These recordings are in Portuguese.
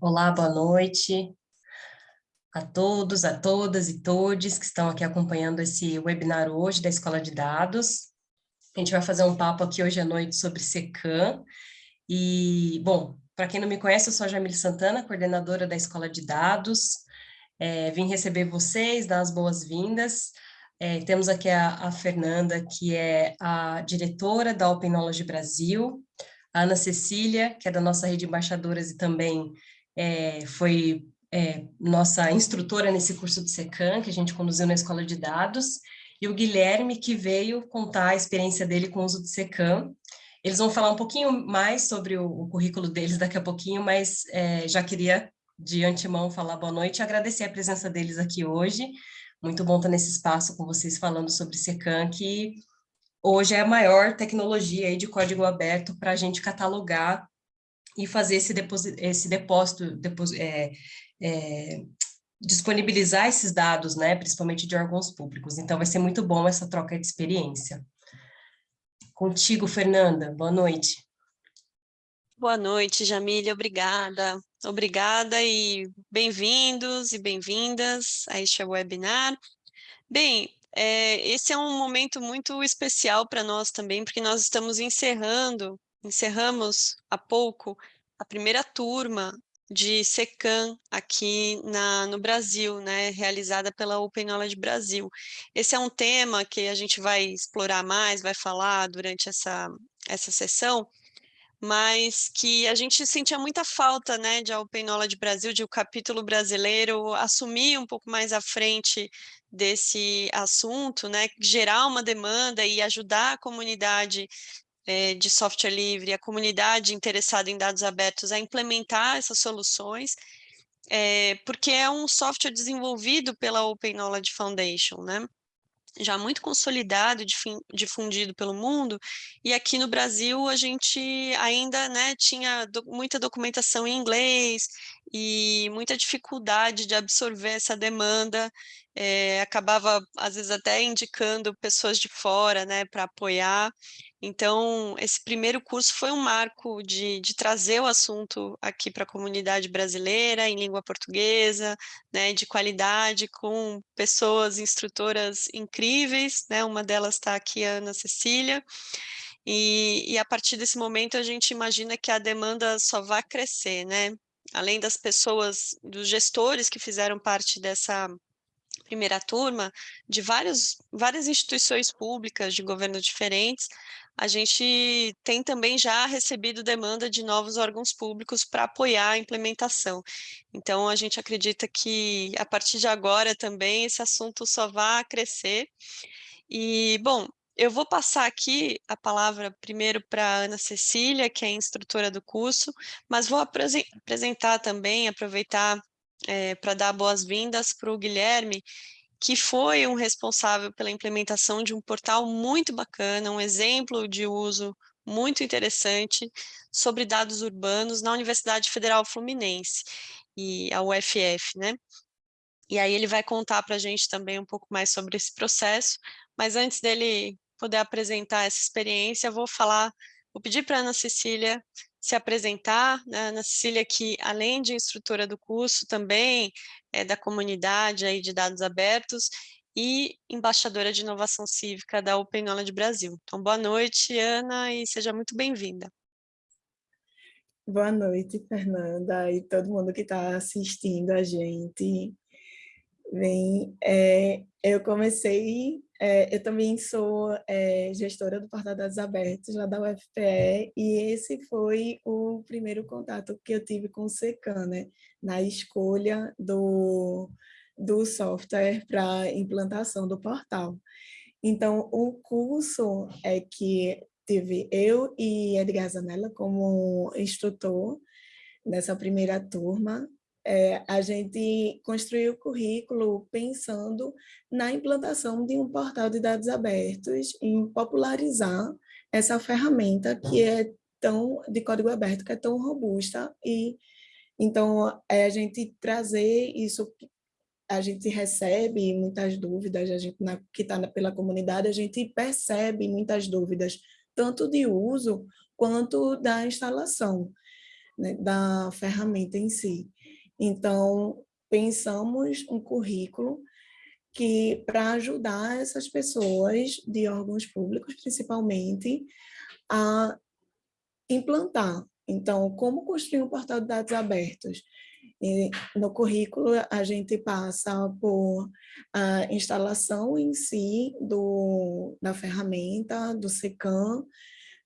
Olá, boa noite a todos, a todas e todes que estão aqui acompanhando esse webinar hoje da Escola de Dados. A gente vai fazer um papo aqui hoje à noite sobre SECAM. E, bom, para quem não me conhece, eu sou a Jamile Santana, coordenadora da Escola de Dados. É, vim receber vocês, dar as boas-vindas. É, temos aqui a, a Fernanda, que é a diretora da Open Knowledge Brasil, a Ana Cecília, que é da nossa rede de embaixadoras e também é, foi é, nossa instrutora nesse curso de SECAM, que a gente conduziu na Escola de Dados, e o Guilherme, que veio contar a experiência dele com o uso de SECAM. Eles vão falar um pouquinho mais sobre o, o currículo deles daqui a pouquinho, mas é, já queria, de antemão, falar boa noite e agradecer a presença deles aqui hoje. Muito bom estar nesse espaço com vocês falando sobre SECAM, que hoje é a maior tecnologia de código aberto para a gente catalogar e fazer esse depósito, esse depósito, é, é, disponibilizar esses dados, né, principalmente de órgãos públicos. Então, vai ser muito bom essa troca de experiência. Contigo, Fernanda, boa noite. Boa noite, Jamília, obrigada. Obrigada e bem-vindos e bem-vindas a este webinar. Bem, é, esse é um momento muito especial para nós também, porque nós estamos encerrando encerramos há pouco a primeira turma de SECAM aqui na, no Brasil, né, realizada pela Open Knowledge Brasil. Esse é um tema que a gente vai explorar mais, vai falar durante essa, essa sessão, mas que a gente sentia muita falta né, de Open Knowledge Brasil, de o capítulo brasileiro assumir um pouco mais à frente desse assunto, né, gerar uma demanda e ajudar a comunidade é, de software livre, a comunidade interessada em dados abertos a implementar essas soluções, é, porque é um software desenvolvido pela Open Knowledge Foundation, né? já muito consolidado, difundido pelo mundo, e aqui no Brasil a gente ainda né, tinha do, muita documentação em inglês e muita dificuldade de absorver essa demanda, é, acabava às vezes até indicando pessoas de fora né, para apoiar, então, esse primeiro curso foi um marco de, de trazer o assunto aqui para a comunidade brasileira, em língua portuguesa, né, de qualidade, com pessoas instrutoras incríveis, né, uma delas está aqui, a Ana Cecília, e, e a partir desse momento a gente imagina que a demanda só vai crescer, né, além das pessoas, dos gestores que fizeram parte dessa primeira turma, de vários, várias instituições públicas de governo diferentes, a gente tem também já recebido demanda de novos órgãos públicos para apoiar a implementação. Então, a gente acredita que, a partir de agora também, esse assunto só vai crescer. E, bom, eu vou passar aqui a palavra primeiro para Ana Cecília, que é instrutora do curso, mas vou apresentar também, aproveitar é, para dar boas-vindas para o Guilherme, que foi um responsável pela implementação de um portal muito bacana, um exemplo de uso muito interessante sobre dados urbanos na Universidade Federal Fluminense, e a UFF, né? E aí ele vai contar para a gente também um pouco mais sobre esse processo, mas antes dele poder apresentar essa experiência, vou falar, vou pedir para a Ana Cecília se apresentar, né? Ana Cecília que além de instrutora do curso, também é da comunidade aí de dados abertos e embaixadora de inovação cívica da Open Knowledge Brasil. Então, boa noite, Ana, e seja muito bem-vinda. Boa noite, Fernanda, e todo mundo que está assistindo a gente. Bem, é, eu comecei, é, eu também sou é, gestora do Portal Dados Abertos, lá da UFPE, e esse foi o primeiro contato que eu tive com o SECAN, né, na escolha do, do software para implantação do portal. Então, o curso é que tive eu e Edgar Zanella como instrutor nessa primeira turma, é, a gente construiu o currículo pensando na implantação de um portal de dados abertos, em popularizar essa ferramenta que é tão de código aberto, que é tão robusta e então é a gente trazer isso a gente recebe muitas dúvidas, a gente na, que está pela comunidade, a gente percebe muitas dúvidas, tanto de uso quanto da instalação. né, da ferramenta em si. Então, pensamos um currículo que para ajudar essas pessoas de órgãos públicos, principalmente, a implantar. Então, como construir um portal de dados abertos? E no currículo, a gente passa por a instalação em si do, da ferramenta, do SECAM,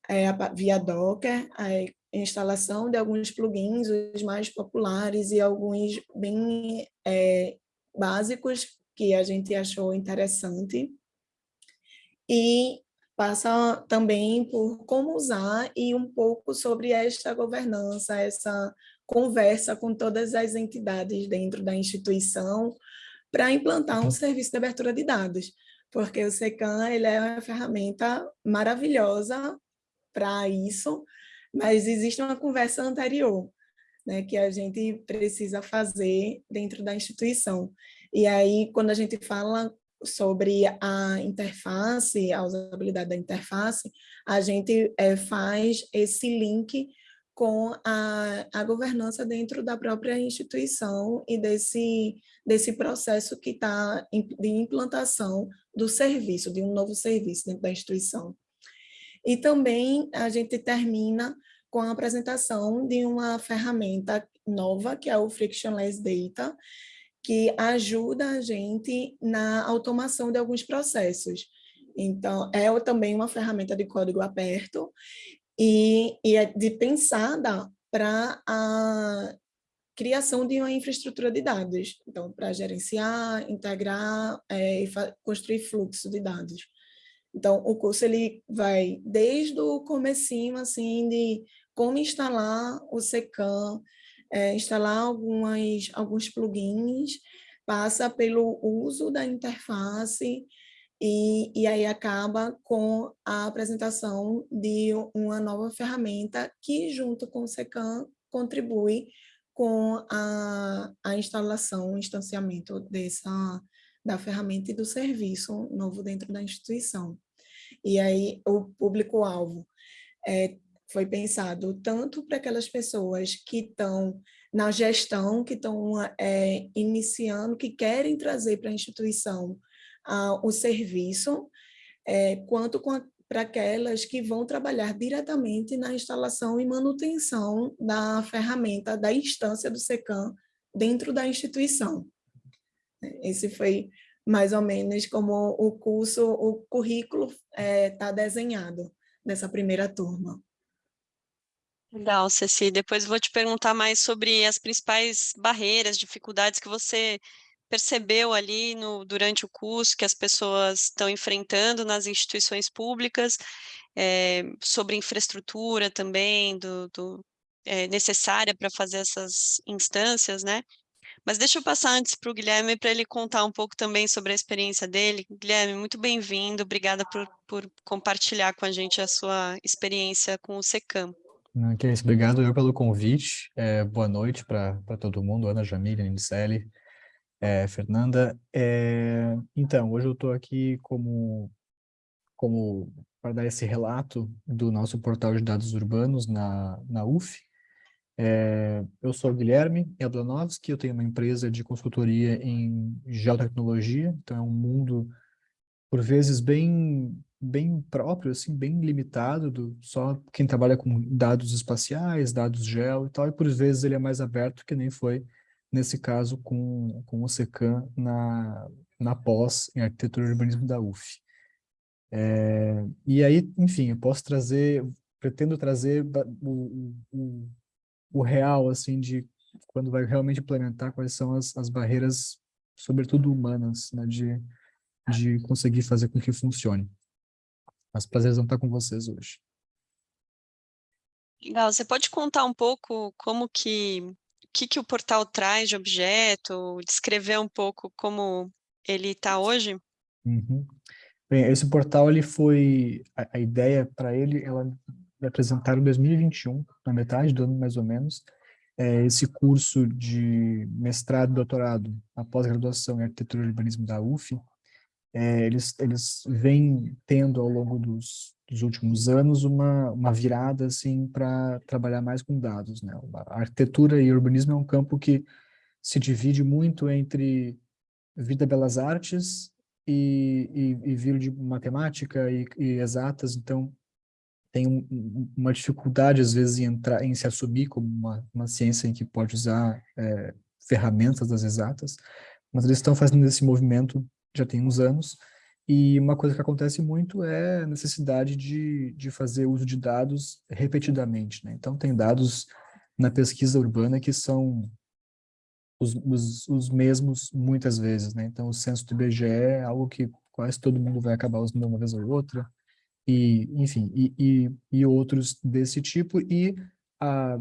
é, via Docker, a instalação de alguns plugins, os mais populares e alguns bem é, básicos que a gente achou interessante. E passa também por como usar e um pouco sobre esta governança, essa conversa com todas as entidades dentro da instituição para implantar um serviço de abertura de dados, porque o SECAM ele é uma ferramenta maravilhosa para isso, mas existe uma conversa anterior, né, que a gente precisa fazer dentro da instituição. E aí, quando a gente fala sobre a interface, a usabilidade da interface, a gente é, faz esse link com a, a governança dentro da própria instituição e desse, desse processo que está de implantação do serviço, de um novo serviço dentro da instituição. E também a gente termina com a apresentação de uma ferramenta nova, que é o Frictionless Data, que ajuda a gente na automação de alguns processos. Então, é também uma ferramenta de código aberto e, e é de pensada para a criação de uma infraestrutura de dados, então, para gerenciar, integrar é, e construir fluxo de dados. Então, o curso ele vai desde o comecinho, assim, de como instalar o SECAM, é, instalar algumas, alguns plugins, passa pelo uso da interface e, e aí acaba com a apresentação de uma nova ferramenta que, junto com o SECAM, contribui com a, a instalação, o instanciamento dessa, da ferramenta e do serviço novo dentro da instituição. E aí o público-alvo é, foi pensado tanto para aquelas pessoas que estão na gestão, que estão é, iniciando, que querem trazer para a instituição o serviço, é, quanto para aquelas que vão trabalhar diretamente na instalação e manutenção da ferramenta, da instância do SECAM dentro da instituição. Esse foi mais ou menos como o curso, o currículo está é, tá desenhado nessa primeira turma. Legal, Ceci. Depois vou te perguntar mais sobre as principais barreiras, dificuldades que você percebeu ali no, durante o curso que as pessoas estão enfrentando nas instituições públicas, é, sobre infraestrutura também, do, do é, necessária para fazer essas instâncias, né? Mas deixa eu passar antes para o Guilherme para ele contar um pouco também sobre a experiência dele. Guilherme, muito bem-vindo, obrigada por, por compartilhar com a gente a sua experiência com o SECAM. Que é isso, obrigado eu pelo convite. É, boa noite para todo mundo, Ana Jamília, Nicelli, é, Fernanda. É, então, hoje eu estou aqui como, como para dar esse relato do nosso portal de dados urbanos na, na UF, é, eu sou o Guilherme Eldanovski, eu tenho uma empresa de consultoria em geotecnologia, então é um mundo, por vezes, bem, bem próprio, assim, bem limitado, do, só quem trabalha com dados espaciais, dados geo e tal, e por vezes ele é mais aberto, que nem foi nesse caso com, com o SECAM na, na pós em arquitetura e urbanismo da UF. É, e aí, enfim, eu posso trazer, pretendo trazer o, o o real, assim, de quando vai realmente implementar, quais são as, as barreiras, sobretudo humanas, né, de, de conseguir fazer com que funcione. Mas prazeres vão estar com vocês hoje. Legal, você pode contar um pouco como que, o que, que o portal traz de objeto, descrever um pouco como ele está hoje? Uhum. Bem, esse portal, ele foi, a, a ideia para ele, ela apresentaram em 2021, na metade do ano mais ou menos, é, esse curso de mestrado doutorado, a pós-graduação em arquitetura e urbanismo da UF, é, eles, eles vêm tendo ao longo dos, dos últimos anos uma, uma virada assim para trabalhar mais com dados. Né? A arquitetura e urbanismo é um campo que se divide muito entre vida belas artes e, e, e vir de matemática e, e exatas, então tem um, uma dificuldade às vezes em entrar, em se assumir como uma, uma ciência em que pode usar é, ferramentas das exatas, mas eles estão fazendo esse movimento já tem uns anos, e uma coisa que acontece muito é a necessidade de, de fazer uso de dados repetidamente, né? Então tem dados na pesquisa urbana que são os, os, os mesmos muitas vezes, né? Então o censo do IBGE é algo que quase todo mundo vai acabar usando uma vez ou outra, e, enfim, e, e, e outros desse tipo, e a,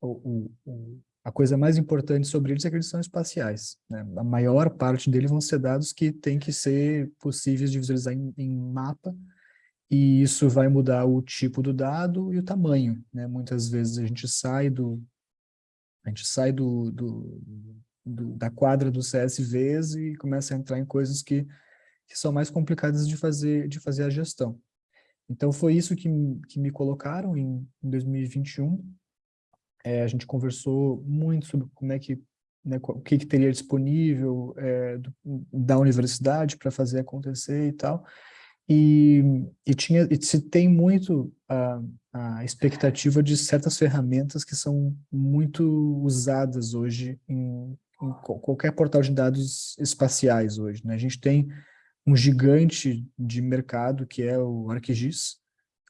o, o, a coisa mais importante sobre eles é que eles são espaciais. Né? A maior parte deles vão ser dados que têm que ser possíveis de visualizar em, em, mapa, e isso vai mudar o tipo do dado e o tamanho. Né? Muitas vezes a gente sai do a gente sai do, do, do, da quadra dos CSVs e começa a entrar em coisas que, que são mais complicadas de fazer, de fazer a gestão. Então foi isso que, que me colocaram em, em 2021. É, a gente conversou muito sobre como é que, né, o que, que teria disponível é, do, da universidade para fazer acontecer e tal. E, e, tinha, e se tem muito a, a expectativa de certas ferramentas que são muito usadas hoje em, em qualquer portal de dados espaciais hoje. Né? A gente tem um gigante de mercado, que é o ArcGIS,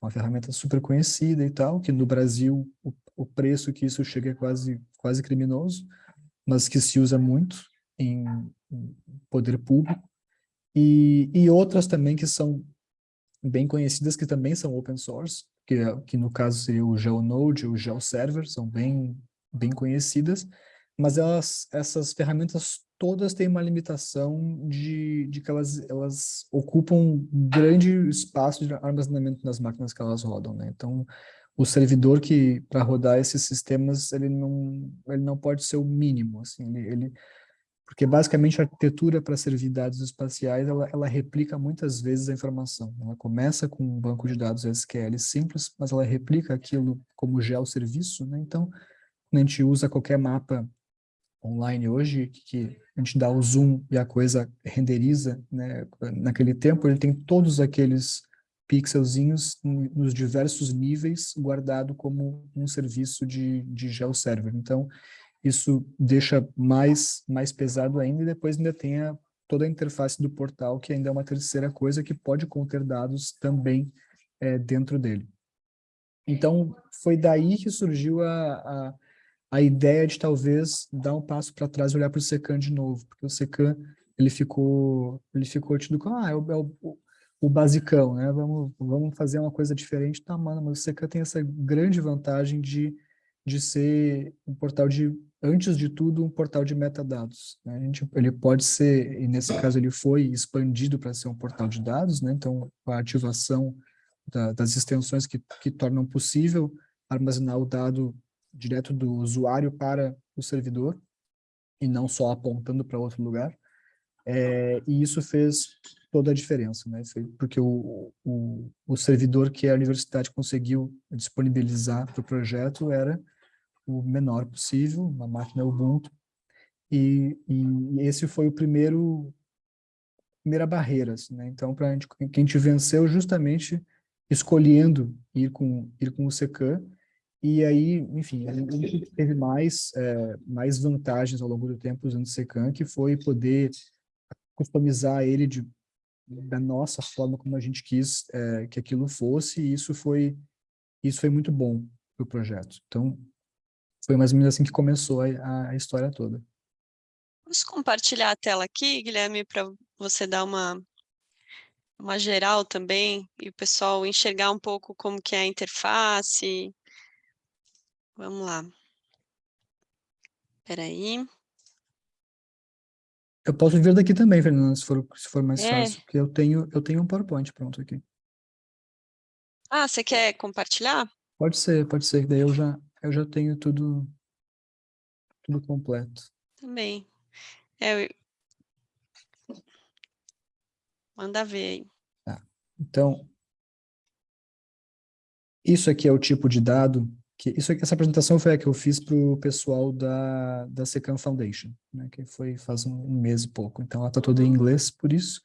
uma ferramenta super conhecida e tal, que no Brasil o, o, preço que isso chega é quase, quase criminoso, mas que se usa muito em, poder público, e, e outras também que são bem conhecidas, que também são open source, que, que no caso seria o GeoNode, o GeoServer, são bem, bem conhecidas, mas elas, essas ferramentas todas têm uma limitação de, de que elas, elas ocupam um grande espaço de armazenamento nas máquinas que elas rodam, né? Então, o servidor que, para rodar esses sistemas, ele não, ele não pode ser o mínimo, assim, ele, ele porque basicamente a arquitetura para servir dados espaciais, ela, ela replica muitas vezes a informação. Ela começa com um banco de dados SQL simples, mas ela replica aquilo como geosserviço, né? Então, quando a gente usa qualquer mapa online hoje, que a gente dá o zoom e a coisa renderiza, né? naquele tempo ele tem todos aqueles pixelzinhos nos diversos níveis guardado como um serviço de, de GeoServer. Então, isso deixa mais, mais pesado ainda e depois ainda tem a, toda a interface do portal, que ainda é uma terceira coisa que pode conter dados também é, dentro dele. Então, foi daí que surgiu a, a a ideia de talvez dar um passo para trás e olhar para o Secan de novo, porque o Secan ele ficou ele ficou tido como ah, é o, é o, o basicão, né? Vamos vamos fazer uma coisa diferente, tá, mano, mas o Secan tem essa grande vantagem de de ser um portal de antes de tudo um portal de metadados. Né? A gente, ele pode ser e nesse caso ele foi expandido para ser um portal de dados, né? Então a ativação da, das extensões que que tornam possível armazenar o dado direto do usuário para o servidor, e não só apontando para outro lugar. É, e isso fez toda a diferença, né? porque o, o, o servidor que a universidade conseguiu disponibilizar para o projeto era o menor possível, uma máquina Ubuntu, e, e esse foi o primeiro primeira barreira, assim, né? Então, para a gente, que a gente venceu justamente escolhendo ir com ir com o Secan e aí, enfim, a gente teve mais, é, mais vantagens ao longo do tempo usando o Secan, que foi poder customizar ele de, da nossa forma como a gente quis é, que aquilo fosse, e isso foi, isso foi muito bom para o projeto. Então, foi mais ou menos assim que começou a, a história toda. Posso compartilhar a tela aqui, Guilherme, para você dar uma, uma geral também, e o pessoal enxergar um pouco como que é a interface, Vamos lá. Espera aí. Eu posso vir daqui também, Fernanda, se for, se for mais é. fácil, porque eu tenho, eu tenho um PowerPoint pronto aqui. Ah, você quer compartilhar? Pode ser, pode ser, daí eu já, eu já tenho tudo, tudo completo. Também. É, Manda ver aí. Tá. Então, isso aqui é o tipo de dado que isso aqui, essa apresentação foi a que eu fiz para o pessoal da, da Secam Foundation, né, que foi faz um, um mês e pouco. Então, ela está toda em inglês por isso,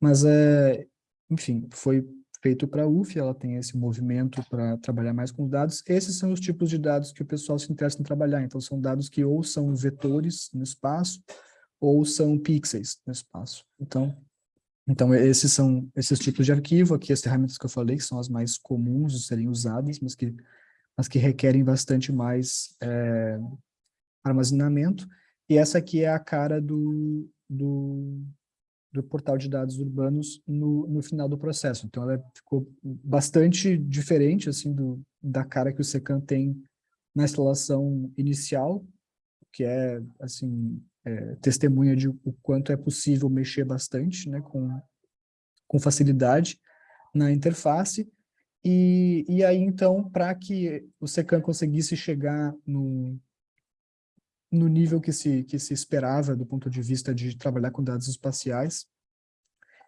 mas, é, enfim, foi feito para a UF, ela tem esse movimento para trabalhar mais com dados. Esses são os tipos de dados que o pessoal se interessa em trabalhar. Então, são dados que ou são vetores no espaço, ou são pixels no espaço. Então, então esses são esses tipos de arquivo, aqui as ferramentas que eu falei, que são as mais comuns de serem usadas, mas que, mas que requerem bastante mais é, armazenamento. E essa aqui é a cara do, do, do portal de dados urbanos no, no final do processo. Então, ela ficou bastante diferente assim do, da cara que o Secan tem na instalação inicial, que é, assim, é, testemunha de o quanto é possível mexer bastante, né, com, com facilidade na interface. E, e aí, então, para que o Secan conseguisse chegar no, no nível que se, que se esperava do ponto de vista de trabalhar com dados espaciais,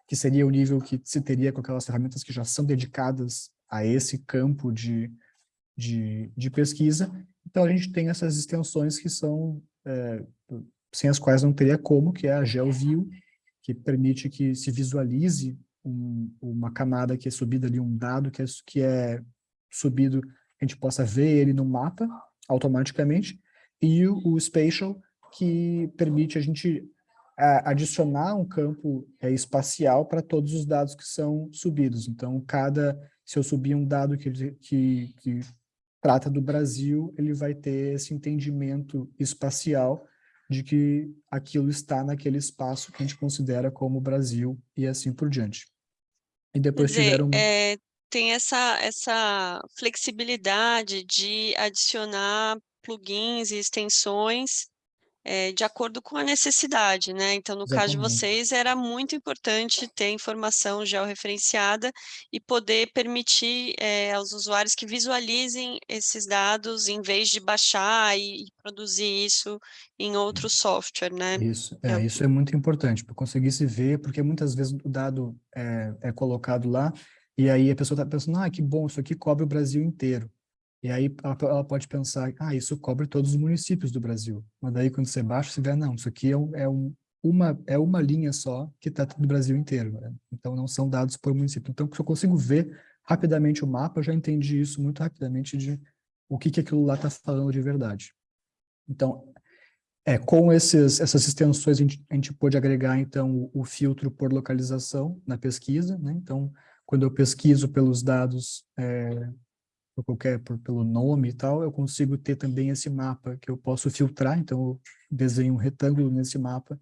que seria o nível que se teria com aquelas ferramentas que já são dedicadas a esse campo de, de, de pesquisa. Então, a gente tem essas extensões que são, é, sem as quais não teria como, que é a GeoView, que permite que se visualize um, uma camada que é subida ali, um dado que é, que é subido, a gente possa ver ele no mapa automaticamente, e o, o Spatial, que permite a gente a, adicionar um campo é, espacial para todos os dados que são subidos. Então, cada, se eu subir um dado que, que, que trata do Brasil, ele vai ter esse entendimento espacial de que aquilo está naquele espaço que a gente considera como Brasil e assim por diante. E depois dizer, tiveram... É, tem essa, essa flexibilidade de adicionar plugins e extensões é, de acordo com a necessidade, né? Então, no Exatamente. caso de vocês, era muito importante ter informação georreferenciada e poder permitir é, aos usuários que visualizem esses dados em vez de baixar e, e produzir isso em outro software, né? Isso é, é isso é muito importante, para conseguir se ver, porque muitas vezes o dado é, é colocado lá e aí a pessoa está pensando, ah, que bom, isso aqui cobre o Brasil inteiro. E aí ela, pode pensar, ah, isso cobre todos os municípios do Brasil. Mas daí quando você baixa, você vê, não, isso aqui é, um, é, um, uma, é uma linha só que está do Brasil inteiro. Né? Então não são dados por município. Então se eu consigo ver rapidamente o mapa, eu já entendi isso muito rapidamente de o que, que aquilo lá está falando de verdade. Então, é, com esses, essas extensões, a gente, a gente pode agregar, então, o, o, filtro por localização na pesquisa. Né? Então, quando eu pesquiso pelos dados é, por qualquer, por, pelo nome e tal, eu consigo ter também esse mapa que eu posso filtrar, então eu desenho um retângulo nesse mapa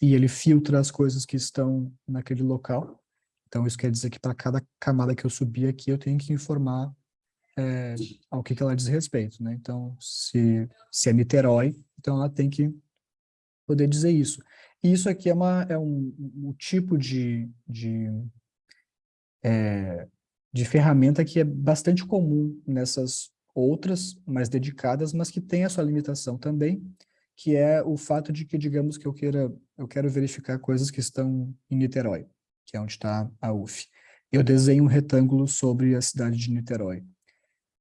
e ele filtra as coisas que estão naquele local. Então isso quer dizer que para cada camada que eu subir aqui, eu tenho que informar é, ao que, que ela diz respeito, né? Então, se, se é Niterói, então ela tem que poder dizer isso. E isso aqui é, uma, é um, um tipo de, de é, de ferramenta que é bastante comum nessas outras mais dedicadas, mas que tem a sua limitação também, que é o fato de que, digamos que eu queira, eu quero verificar coisas que estão em Niterói, que é onde está a UF. Eu desenho um retângulo sobre a cidade de Niterói.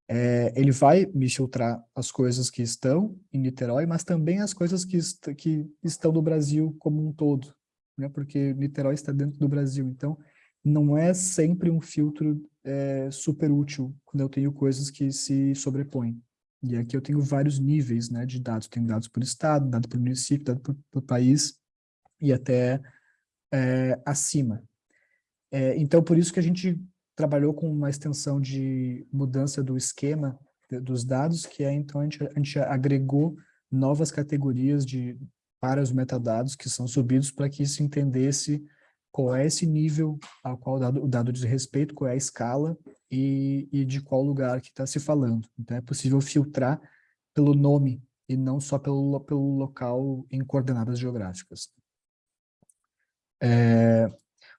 É, ele vai me filtrar as coisas que estão em Niterói, mas também as coisas que, est que estão no Brasil como um todo, né? porque Niterói está dentro do Brasil. Então, não é sempre um filtro é, super útil quando eu tenho coisas que se sobrepõem. E aqui eu tenho vários níveis né, de dados. Tenho dados por estado, dados por município, dados por, por país e até é, acima. É, então, por isso que a gente trabalhou com uma extensão de mudança do esquema dos dados, que é, então, a gente, a gente agregou novas categorias de, para os metadados que são subidos para que se entendesse qual é esse nível ao qual o dado, o dado diz respeito, qual é a escala e, e de qual lugar que está se falando. Então é possível filtrar pelo nome e não só pelo, pelo local em coordenadas geográficas. É,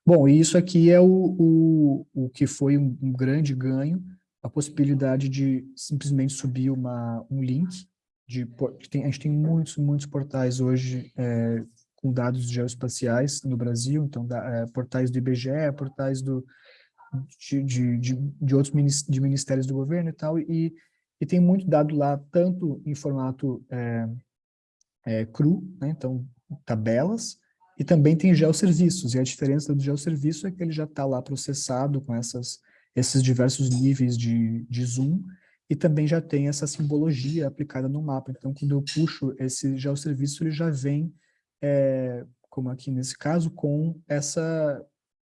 bom, isso aqui é o, o, o que foi um, um, grande ganho, a possibilidade de simplesmente subir uma, um link. De, a gente tem muitos, muitos portais hoje é, com dados geoespaciais no Brasil, então da, é, portais do IBGE, portais do, de, de, de, de outros de ministérios do governo e tal, e, e tem muito dado lá, tanto em formato é, é, cru, né, então tabelas, e também tem geoserviços, e a diferença do geoserviço é que ele já está lá processado com essas, esses diversos níveis de, de zoom, e também já tem essa simbologia aplicada no mapa. Então, quando eu puxo esse geoserviço, ele já vem, é, como aqui nesse caso, com essa,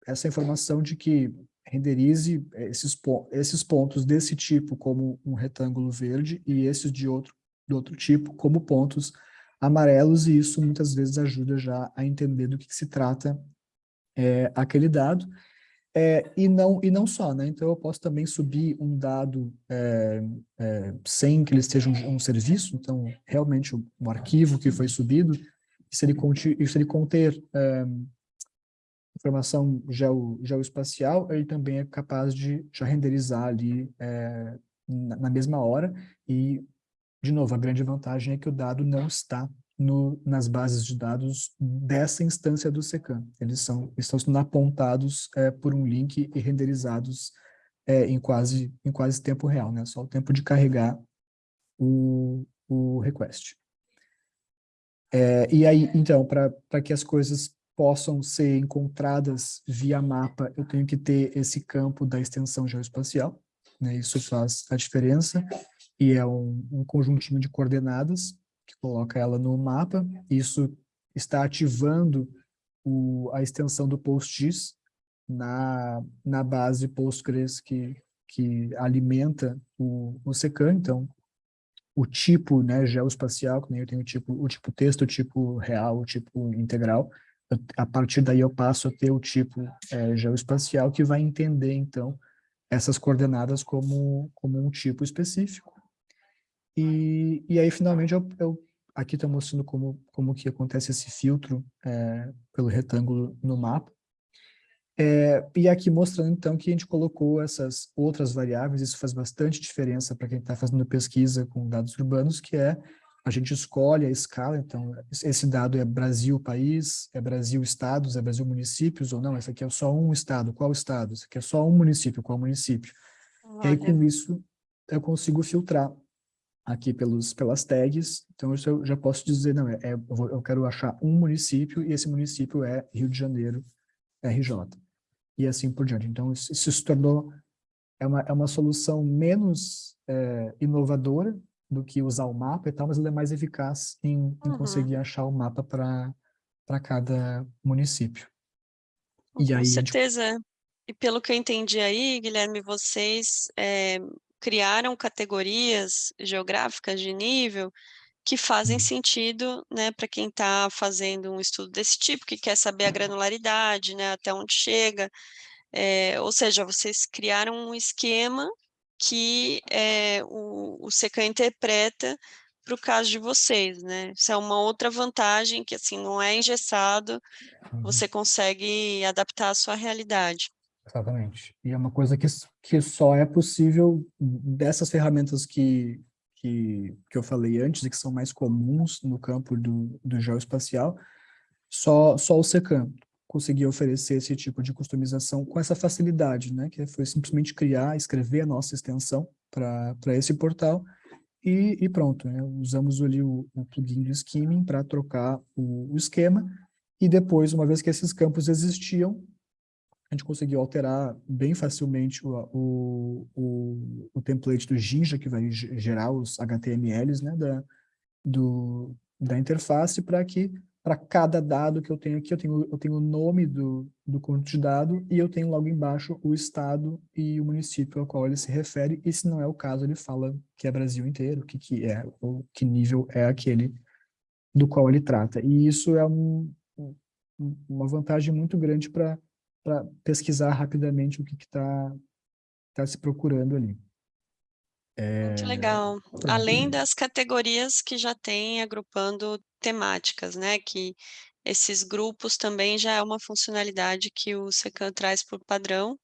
essa informação de que renderize esses, esses pontos desse tipo como um retângulo verde e esses de outro, de outro tipo como pontos amarelos, e isso muitas vezes ajuda já a entender do que, que se trata é, aquele dado. É, e, não, e não só, né? Então eu posso também subir um dado é, é, sem que ele esteja um, um, serviço, então realmente um, um, arquivo que foi subido, e se ele, conti, se ele conter é, informação geo, geoespacial, ele também é capaz de já renderizar ali é, na, na mesma hora, e de novo, a grande vantagem é que o dado não está no, nas bases de dados dessa instância do SECAM. Eles são, estão sendo apontados é, por um link e renderizados é, em, quase, em quase tempo real, né? Só o tempo de carregar o, o request. É, e aí, então, para que as coisas possam ser encontradas via mapa, eu tenho que ter esse campo da extensão geoespacial, né? Isso faz a diferença, e é um, um conjuntinho de coordenadas que coloca ela no mapa. Isso está ativando o, a extensão do PostGIS na, na base Postgres que, que alimenta o, o. Então, o tipo né, geoespacial, que nem eu tenho o tipo, o tipo texto, o tipo real, o tipo integral, eu, a partir daí eu passo a ter o tipo é, geoespacial que vai entender, então, essas coordenadas como, como um tipo específico. E, e aí, finalmente, eu, eu aqui estou mostrando como, como que acontece esse filtro é, pelo retângulo no mapa. É, e aqui mostrando, então, que a gente colocou essas outras variáveis, isso faz bastante diferença para quem está fazendo pesquisa com dados urbanos, que é a gente escolhe a escala, então, esse dado é Brasil país, é Brasil estados, é Brasil municípios, ou não, esse aqui é só um estado, qual estado? Esse aqui é só um município, qual município? Olha. E aí, com isso, eu consigo filtrar aqui pelos, pelas tags, então eu já posso dizer, não, é, é eu quero achar um município e esse município é Rio de Janeiro, RJ, e assim por diante. Então isso, isso se tornou, é uma, é uma solução menos é, inovadora do que usar o mapa e tal, mas ela é mais eficaz em, em uhum. conseguir achar o mapa para cada município. Com e aí, certeza. Gente... E pelo que eu entendi aí, Guilherme, vocês é, criaram categorias geográficas de nível que fazem sentido né, para quem está fazendo um estudo desse tipo, que quer saber a granularidade, né, até onde chega. É, ou seja, vocês criaram um esquema que é, o, o SECAM interpreta para o caso de vocês, né? Isso é uma outra vantagem que assim não é engessado, você uhum. consegue adaptar à sua realidade. Exatamente. E é uma coisa que, que só é possível dessas ferramentas que, que, que eu falei antes e que são mais comuns no campo do, do geoespacial, só, só o SECAM conseguia oferecer esse tipo de customização com essa facilidade, né? Que foi simplesmente criar, escrever a nossa extensão para esse portal e, e pronto, né? Usamos ali o, o plugin do skimming para trocar o, o esquema e depois, uma vez que esses campos existiam, a gente conseguiu alterar bem facilmente o, o, o, o template do Jinja, que vai gerar os HTMLs né, da, do, da interface, para que para cada dado que eu tenho aqui, eu tenho, eu tenho o nome do, do conjunto de dado e eu tenho logo embaixo o estado e o município ao qual ele se refere, e se não é o caso, ele fala que é Brasil inteiro, que, que é, ou que nível é aquele do qual ele trata. E isso é um, uma vantagem muito grande para para pesquisar rapidamente o que está tá se procurando ali. É... Muito legal. Pronto. Além das categorias que já tem agrupando temáticas, né? Que esses grupos também já é uma funcionalidade que o Secan traz por padrão.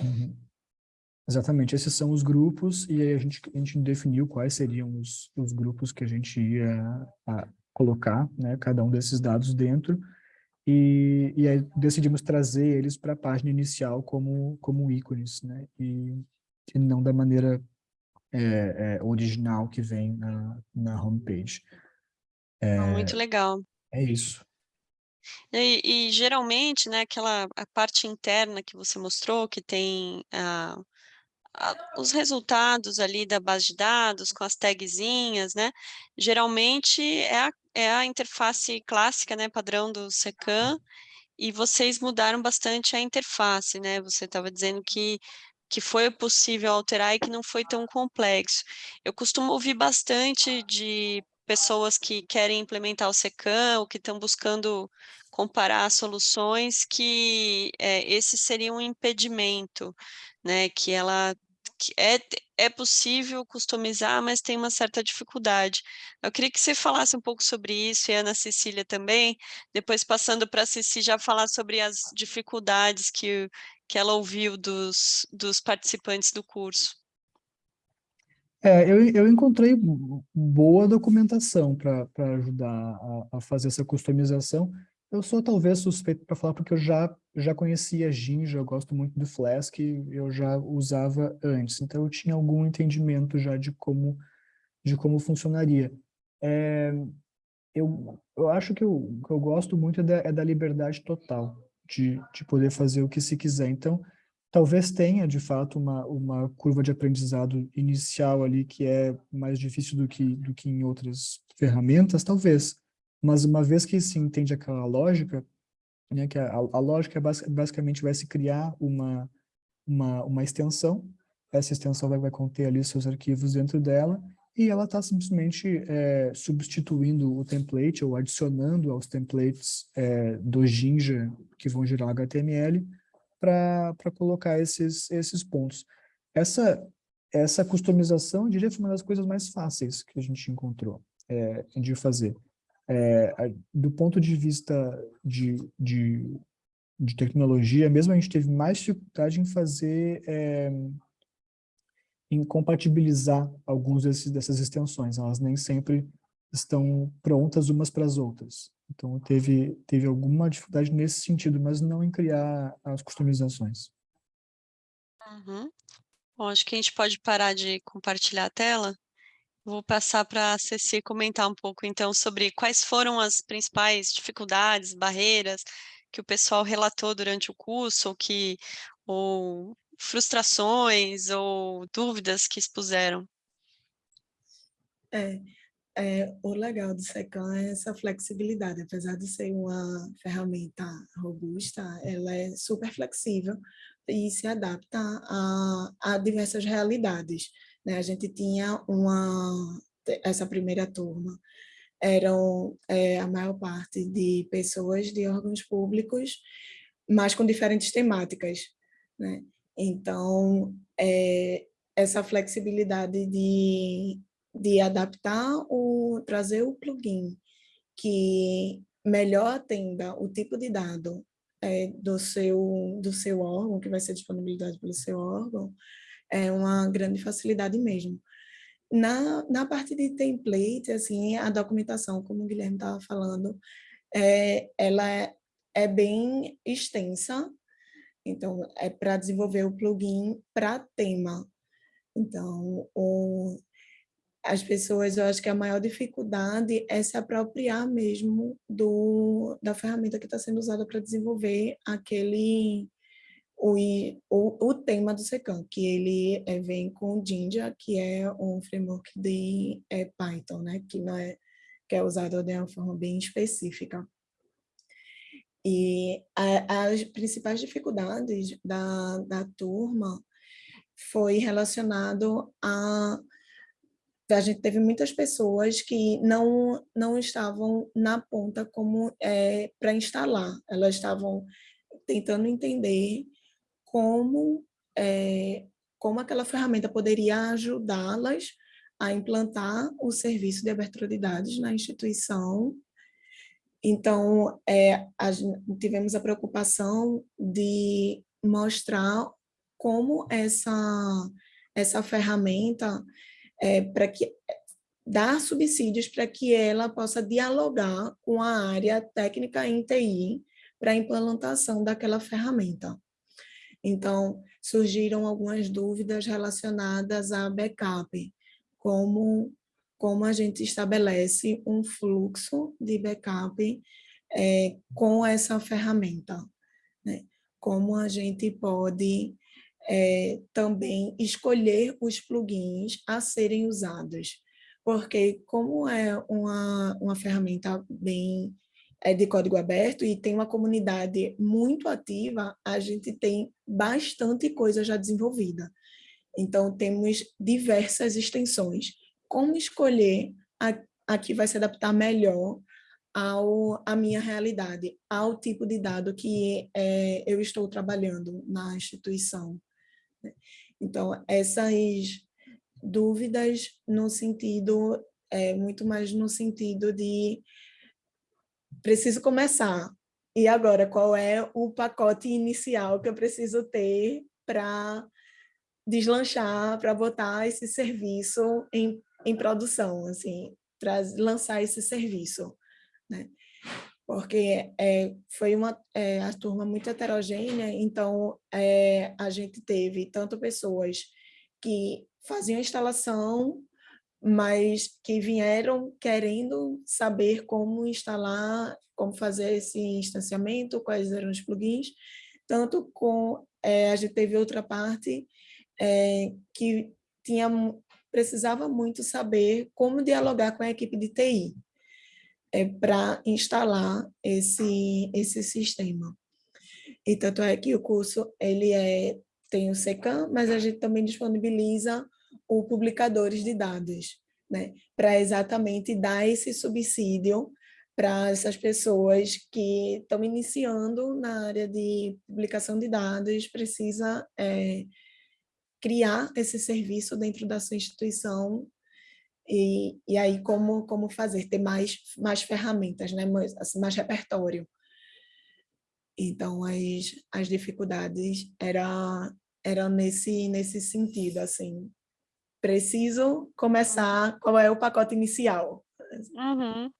Uhum. Exatamente, esses são os grupos, e aí a gente, a gente definiu quais seriam os, os grupos que a gente ia colocar né, cada um desses dados dentro e, e aí decidimos trazer eles para a página inicial como, como ícones, né? E, e não da maneira é, é, original que vem na, na homepage. É, Muito legal. É isso. E, e, geralmente, né, aquela a parte interna que você mostrou, que tem a, a, os resultados ali da base de dados, com as tagzinhas, né, geralmente é a, é a interface clássica, né, padrão do SECAM, e vocês mudaram bastante a interface, né, você estava dizendo que que foi possível alterar e que não foi tão complexo. Eu costumo ouvir bastante de pessoas que querem implementar o SECAM ou que estão buscando comparar soluções, que é, esse seria um impedimento, né, que ela que é, é possível customizar, mas tem uma certa dificuldade. Eu queria que você falasse um pouco sobre isso, e a Ana Cecília também, depois passando para a Ceci já falar sobre as dificuldades que, que ela ouviu dos, dos participantes do curso. É, eu, eu encontrei boa documentação para ajudar a, a, fazer essa customização. Eu sou talvez suspeito para falar porque eu já, já conhecia Jinja, eu gosto muito do Flask, eu já usava antes, então eu tinha algum entendimento já de como, de como funcionaria. É, eu, eu acho que o que eu gosto muito é da, é da liberdade total, de, de poder fazer o que se quiser. Então, Talvez tenha, de fato, uma, uma curva de aprendizado inicial ali que é mais difícil do que, do que em outras ferramentas, talvez. Mas uma vez que se entende aquela lógica, né, que a, a lógica basicamente vai se criar uma, uma, uma extensão, essa extensão vai, vai conter ali seus arquivos dentro dela, e ela está simplesmente é, substituindo o template ou adicionando aos templates é, do Jinja que vão gerar HTML para colocar esses, esses pontos. Essa, essa customização, eu diria, foi uma das coisas mais fáceis que a gente encontrou é, de fazer. É, do ponto de vista de, de, de, tecnologia, mesmo a gente teve mais dificuldade em fazer, é, em compatibilizar alguns desses, dessas extensões. Elas nem sempre estão prontas umas para as outras. Então, teve, teve alguma dificuldade nesse sentido, mas não em criar as customizações. Uhum. Bom, acho que a gente pode parar de compartilhar a tela. Vou passar para a Ceci comentar um pouco, então, sobre quais foram as principais dificuldades, barreiras que o pessoal relatou durante o curso, ou, que, ou frustrações ou dúvidas que expuseram. É, é, o legal do SECAM é essa flexibilidade, apesar de ser uma ferramenta robusta, ela é super flexível e se adapta a, a diversas realidades. Né? A gente tinha uma, essa primeira turma, eram é, a maior parte de pessoas de órgãos públicos, mas com diferentes temáticas. Né? Então, é, essa flexibilidade de de adaptar o trazer o plugin que melhor atenda o tipo de dado é, do seu do seu órgão que vai ser disponibilizado pelo seu órgão é uma grande facilidade mesmo. Na, na parte de template assim a documentação como o Guilherme estava falando é, ela é, é bem extensa. Então é para desenvolver o plugin para tema. Então o as pessoas, eu acho que a maior dificuldade é se apropriar mesmo do, da ferramenta que está sendo usada para desenvolver aquele, o, o, o tema do SECAM, que ele é, vem com o Jinja, que é um framework de é, Python, né, que, não é, que é usado de uma forma bem específica. E a, as principais dificuldades da, da turma foi relacionado a a gente teve muitas pessoas que não, não estavam na ponta como é, para instalar, elas estavam tentando entender como, é, como aquela ferramenta poderia ajudá-las a implantar o serviço de abertura de dados na instituição. Então, é, a, tivemos a preocupação de mostrar como essa, essa ferramenta é, para que dar subsídios para que ela possa dialogar com a área técnica em TI para a implementação daquela ferramenta. Então, surgiram algumas dúvidas relacionadas a backup, como, como a gente estabelece um fluxo de backup é, com essa ferramenta, né? como a gente pode é, também escolher os plugins a serem usados, porque como é uma, uma ferramenta bem é de código aberto e tem uma comunidade muito ativa, a gente tem bastante coisa já desenvolvida. Então, temos diversas extensões. Como escolher a, a que vai se adaptar melhor ao, à minha realidade, ao tipo de dado que é, eu estou trabalhando na instituição. Né? Então, essas dúvidas no sentido, é, muito mais no sentido de preciso começar. E agora, qual é o pacote inicial que eu preciso ter para deslanchar, para botar esse serviço em, em produção, assim, para lançar esse serviço, né? Porque é, foi uma é, a turma muito heterogênea, então é, a gente teve tanto pessoas que faziam instalação mas que vieram querendo saber como instalar, como fazer esse instanciamento, quais eram os plugins, tanto com, é, a gente teve outra parte é, que tinha, precisava muito saber como dialogar com a equipe de TI é, para instalar esse, esse sistema. E tanto é que o curso ele é, tem o SECAM, mas a gente também disponibiliza o publicadores de dados, né? para exatamente dar esse subsídio para essas pessoas que estão iniciando na área de publicação de dados, precisa é, criar esse serviço dentro da sua instituição e, e aí como, como fazer, ter mais, mais ferramentas, né? mais, assim, mais repertório. Então, as, as dificuldades eram era nesse, nesse sentido, assim, preciso começar, qual é o pacote inicial? Uhum.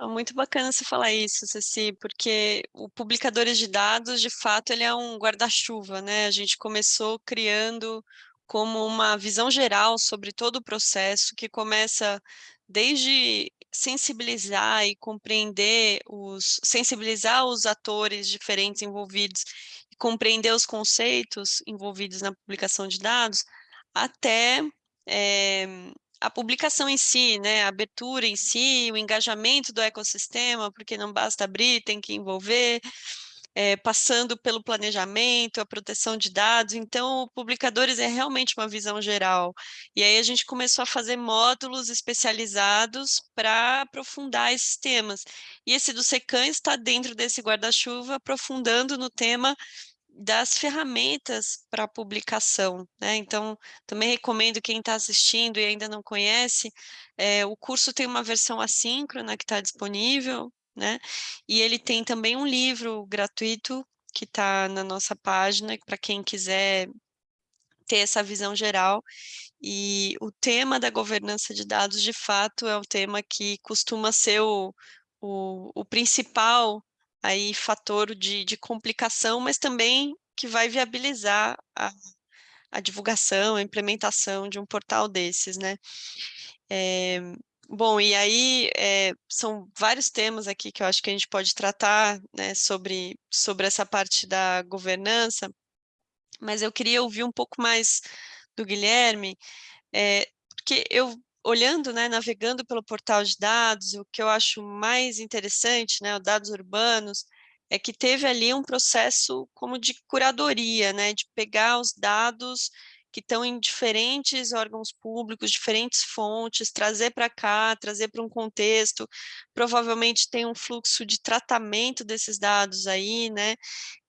É muito bacana você falar isso, Ceci, porque o Publicadores de Dados, de fato, ele é um guarda-chuva, né? A gente começou criando como uma visão geral sobre todo o processo, que começa desde sensibilizar e compreender os sensibilizar os atores diferentes envolvidos e compreender os conceitos envolvidos na publicação de dados, até é, a publicação em si, né, a abertura em si, o engajamento do ecossistema, porque não basta abrir, tem que envolver, é, passando pelo planejamento, a proteção de dados, então Publicadores é realmente uma visão geral, e aí a gente começou a fazer módulos especializados para aprofundar esses temas, e esse do SECAN está dentro desse guarda-chuva, aprofundando no tema das ferramentas para publicação, né? Então, também recomendo quem está assistindo e ainda não conhece, é, o curso tem uma versão assíncrona que está disponível, né? E ele tem também um livro gratuito que está na nossa página, para quem quiser ter essa visão geral. E o tema da governança de dados, de fato, é o tema que costuma ser o, o, o principal aí fator de, de complicação, mas também que vai viabilizar a, a divulgação, a implementação de um portal desses, né? É, bom, e aí é, são vários temas aqui que eu acho que a gente pode tratar né, sobre, sobre essa parte da governança, mas eu queria ouvir um pouco mais do Guilherme, é, porque eu olhando, né, navegando pelo portal de dados, o que eu acho mais interessante, né, os dados urbanos, é que teve ali um processo como de curadoria, né, de pegar os dados que estão em diferentes órgãos públicos, diferentes fontes, trazer para cá, trazer para um contexto, provavelmente tem um fluxo de tratamento desses dados aí, né,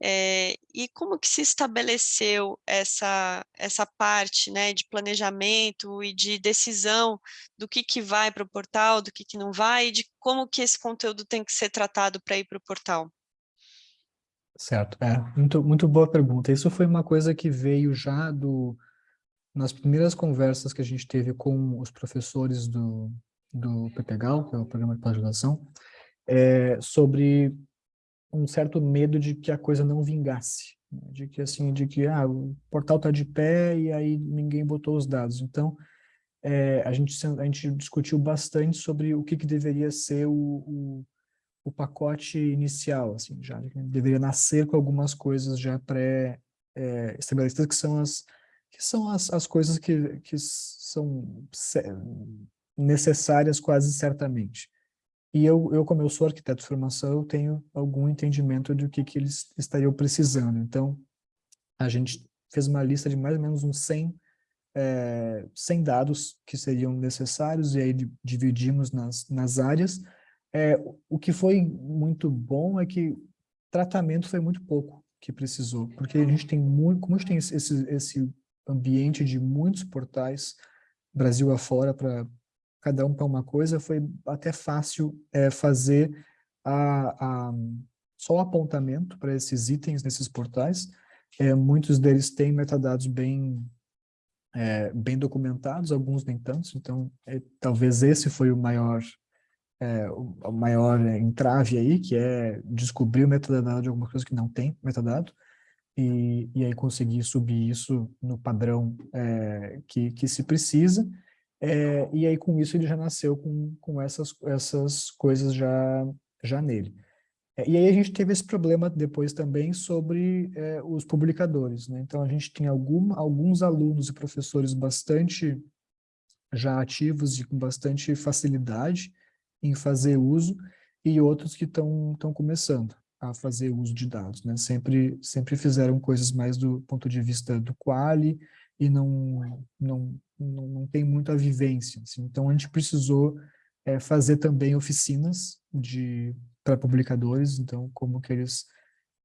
é, e como que se estabeleceu essa, essa parte, né, de planejamento e de decisão do que que vai para o portal, do que que não vai, e de como que esse conteúdo tem que ser tratado para ir para o portal? Certo, é, muito, muito boa pergunta. Isso foi uma coisa que veio já do, nas primeiras conversas que a gente teve com os professores do, do PPGAL, que é o Programa de Pós-Graduação, é, sobre um certo medo de que a coisa não vingasse, né? de que assim, de que ah, o portal está de pé e aí ninguém botou os dados. Então, é, a, gente, a gente discutiu bastante sobre o que, que deveria ser o, o, o pacote inicial, assim, já deveria nascer com algumas coisas já pré-estabelecidas, é, que são as que são as, as coisas que, que são necessárias quase certamente. E eu, eu, como eu sou arquiteto de formação, eu tenho algum entendimento do que, que eles estariam precisando. Então, a gente fez uma lista de mais ou menos uns 100, é, 100 dados que seriam necessários, e aí dividimos nas, nas áreas. É, o que foi muito bom é que tratamento foi muito pouco que precisou, porque a gente tem muito, como a gente tem esse, esse ambiente de muitos portais, Brasil afora, para cada um para uma coisa, foi até fácil é, fazer a, a, só o apontamento para esses itens nesses portais. É, muitos deles têm metadados bem, é, bem documentados, alguns nem tantos, então é, talvez esse foi o maior, é, o maior entrave aí, que é descobrir o metadado de alguma coisa que não tem metadado e, e aí conseguir subir isso no padrão é, que, que se precisa, é, e aí com isso ele já nasceu com, com essas, essas coisas já, já nele. É, e aí a gente teve esse problema depois também sobre os publicadores, né? Então a gente tem algum, alguns alunos e professores bastante já ativos e com bastante facilidade em fazer uso, e outros que estão começando a fazer uso de dados, né? Sempre, sempre fizeram coisas mais do ponto de vista do quali e não, não, não, não tem muita vivência. Assim. Então, a gente precisou é, fazer também oficinas de para publicadores, então, como que eles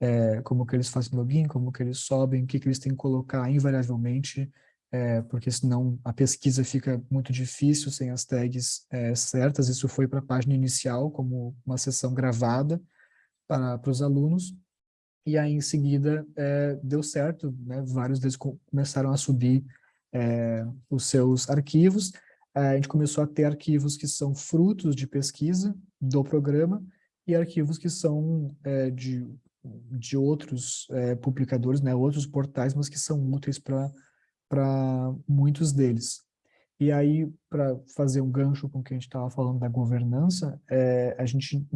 é, como que eles fazem login, como que eles sobem, o que, que eles têm que colocar invariavelmente, é, porque senão a pesquisa fica muito difícil sem as tags é, certas. Isso foi para a página inicial, como uma sessão gravada, para, para os alunos, e aí em seguida é, deu certo, né? vários deles começaram a subir é, os seus arquivos, é, a gente começou a ter arquivos que são frutos de pesquisa do programa e arquivos que são é, de, de outros é, publicadores, né, outros portais, mas que são úteis para muitos deles. E aí, para fazer um gancho com o que a gente estava falando da governança, é, a gente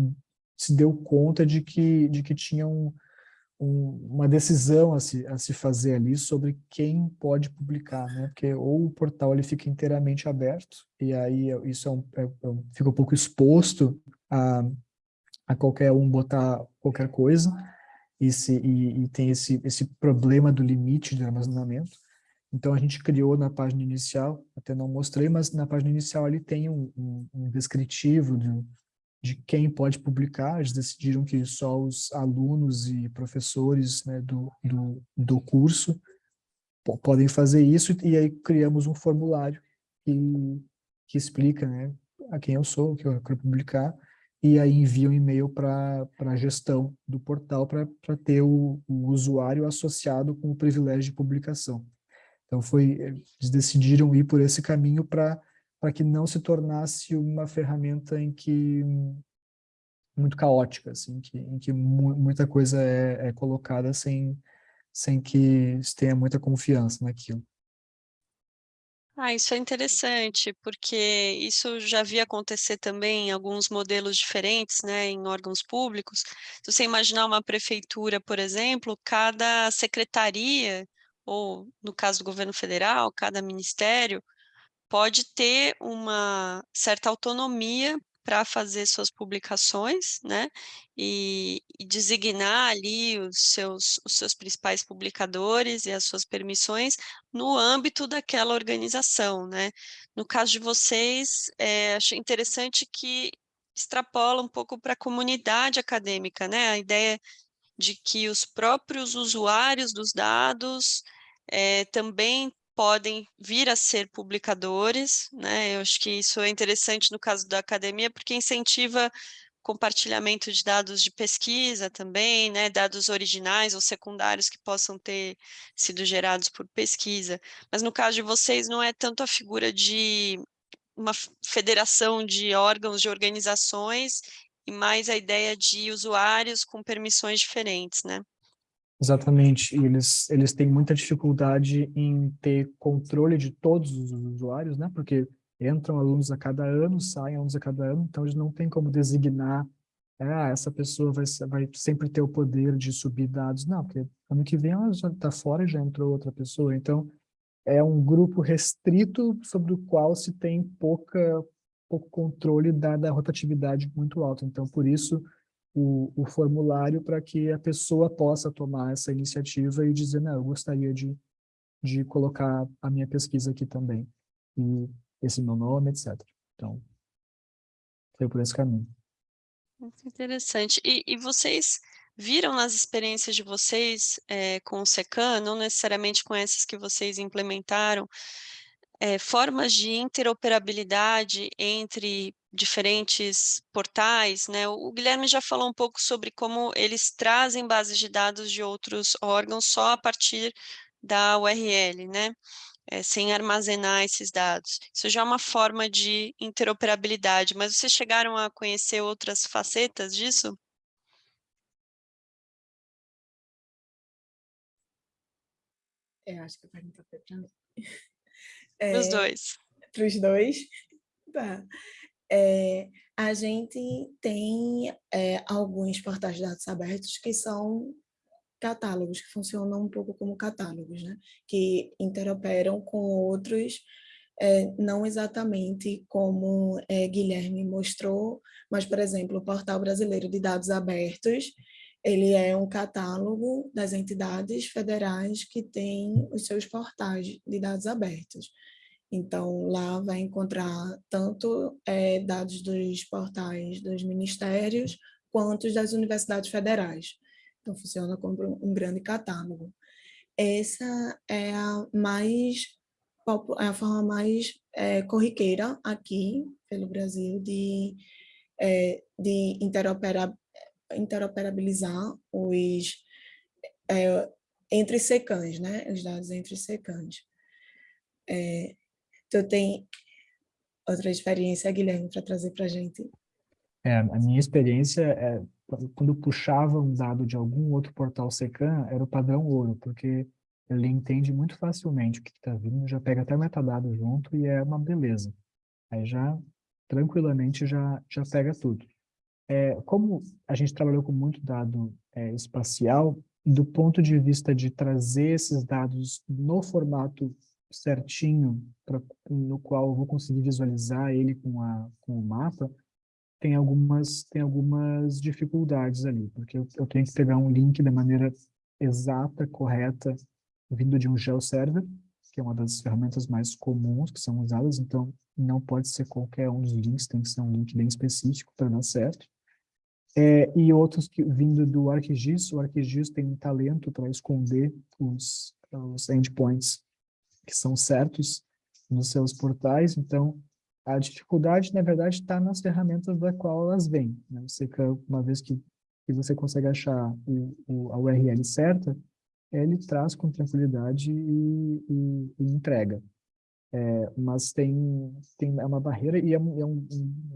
se deu conta de que, de que tinha um, um, uma decisão a se, a se fazer ali sobre quem pode publicar, né? Porque ou o portal ele fica inteiramente aberto, e aí isso é um, é, é fica um pouco exposto a, a qualquer um botar qualquer coisa, e, se, e, e tem esse, esse problema do limite de armazenamento. Então, a gente criou na página inicial, até não mostrei, mas na página inicial ali tem um, um, um descritivo de, de quem pode publicar, eles decidiram que só os alunos e professores né, do, do, do curso podem fazer isso, e aí criamos um formulário que, que explica né, a quem eu sou, o que eu quero publicar, e aí envia um e-mail para a gestão do portal para ter o, o usuário associado com o privilégio de publicação. Então foi, eles decidiram ir por esse caminho para para que não se tornasse uma ferramenta em que muito caótica, assim, que, em que mu muita coisa é, é, colocada sem, sem que se tenha muita confiança naquilo. Ah, isso é interessante, porque isso já vi acontecer também em alguns modelos diferentes, né, em órgãos públicos. Se você imaginar uma prefeitura, por exemplo, cada secretaria, ou no caso do governo federal, cada ministério, pode ter uma certa autonomia para fazer suas publicações, né, e, e, designar ali os seus, os seus principais publicadores e as suas permissões no âmbito daquela organização, né. No caso de vocês, é, achei interessante que extrapola um pouco para a comunidade acadêmica, né, a ideia de que os próprios usuários dos dados é, também podem vir a ser publicadores, né? Eu acho que isso é interessante no caso da academia, porque incentiva compartilhamento de dados de pesquisa também, né, dados originais ou secundários que possam ter sido gerados por pesquisa. Mas no caso de vocês, não é tanto a figura de uma federação de órgãos, de organizações, e mais a ideia de usuários com permissões diferentes, né? Exatamente, e eles, eles têm muita dificuldade em ter controle de todos os usuários, né? Porque entram alunos a cada ano, saem alunos a cada ano, então eles não têm como designar, ah, essa pessoa vai, vai sempre ter o poder de subir dados. Não, porque ano que vem ela já está fora e já entrou outra pessoa. Então, é um grupo restrito sobre o qual se tem pouca, pouco controle da, da rotatividade muito alta. Então, por isso, o, o formulário para que a pessoa possa tomar essa iniciativa e dizer, não, eu gostaria de, de colocar a minha pesquisa aqui também. E esse meu nome, etc. Então, foi por esse caminho. Muito interessante. E, e vocês viram nas experiências de vocês é, com o SECAM, não necessariamente com essas que vocês implementaram, é, formas de interoperabilidade entre diferentes portais, né? O Guilherme já falou um pouco sobre como eles trazem bases de dados de outros órgãos só a partir da URL, né? É, sem armazenar esses dados. Isso já é uma forma de interoperabilidade, mas vocês chegaram a conhecer outras facetas disso? Eu acho que a pergunta foi para mim. É, os dois. Para os dois? Tá. É, a gente tem é, alguns portais de dados abertos que são catálogos, que funcionam um pouco como catálogos, né? que interoperam com outros, é, não exatamente como é, Guilherme mostrou, mas, por exemplo, o Portal Brasileiro de Dados Abertos, ele é um catálogo das entidades federais que têm os seus portais de dados abertos. Então, lá vai encontrar tanto é, dados dos portais dos ministérios, quanto das universidades federais. Então, funciona como um grande catálogo. Essa é a mais é a forma mais é, corriqueira aqui pelo Brasil de, é, de interoperar, interoperabilizar os entre secãs, né? Os dados entre secãs. É, Tu tem outra experiência, Guilherme, para trazer para a gente? É, a minha experiência é quando puxava um dado de algum outro portal SECAM, era o padrão ouro, porque ele entende muito facilmente o que está vindo, já pega até metadado junto e é uma beleza. Aí já, tranquilamente, já, já pega tudo. É, como a gente trabalhou com muito dado é, espacial, do ponto de vista de trazer esses dados no formato certinho pra, no qual eu vou conseguir visualizar ele com, a, com o mapa, tem algumas, tem algumas dificuldades ali, porque eu, eu tenho que pegar um link da maneira exata, correta, vindo de um GeoServer, que é uma das ferramentas mais comuns que são usadas, então não pode ser qualquer um dos links, tem que ser um link bem específico para dar certo. É, e outros que vindo do ArcGIS, o ArcGIS tem um talento para esconder os, os endpoints que são certos nos seus portais, então a dificuldade, na verdade, está nas ferramentas da qual elas vêm. Né? Você, uma vez que, que você consegue achar o, o, a URL certa, ele traz com tranquilidade e, e, e entrega. É, mas tem, tem é uma barreira e é, um, é um,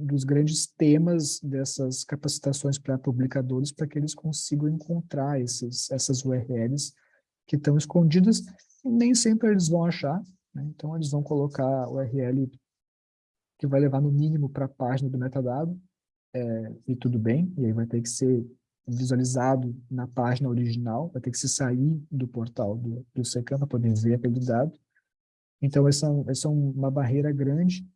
dos grandes temas dessas capacitações para publicadores para que eles consigam encontrar esses, essas URLs que estão escondidas nem sempre eles vão achar, né? então eles vão colocar o URL que vai levar no mínimo para a página do metadado, é, e tudo bem, e aí vai ter que ser visualizado na página original, vai ter que se sair do portal do, do SECAM para poder ver aquele dado. Então, essa, essa é uma barreira grande.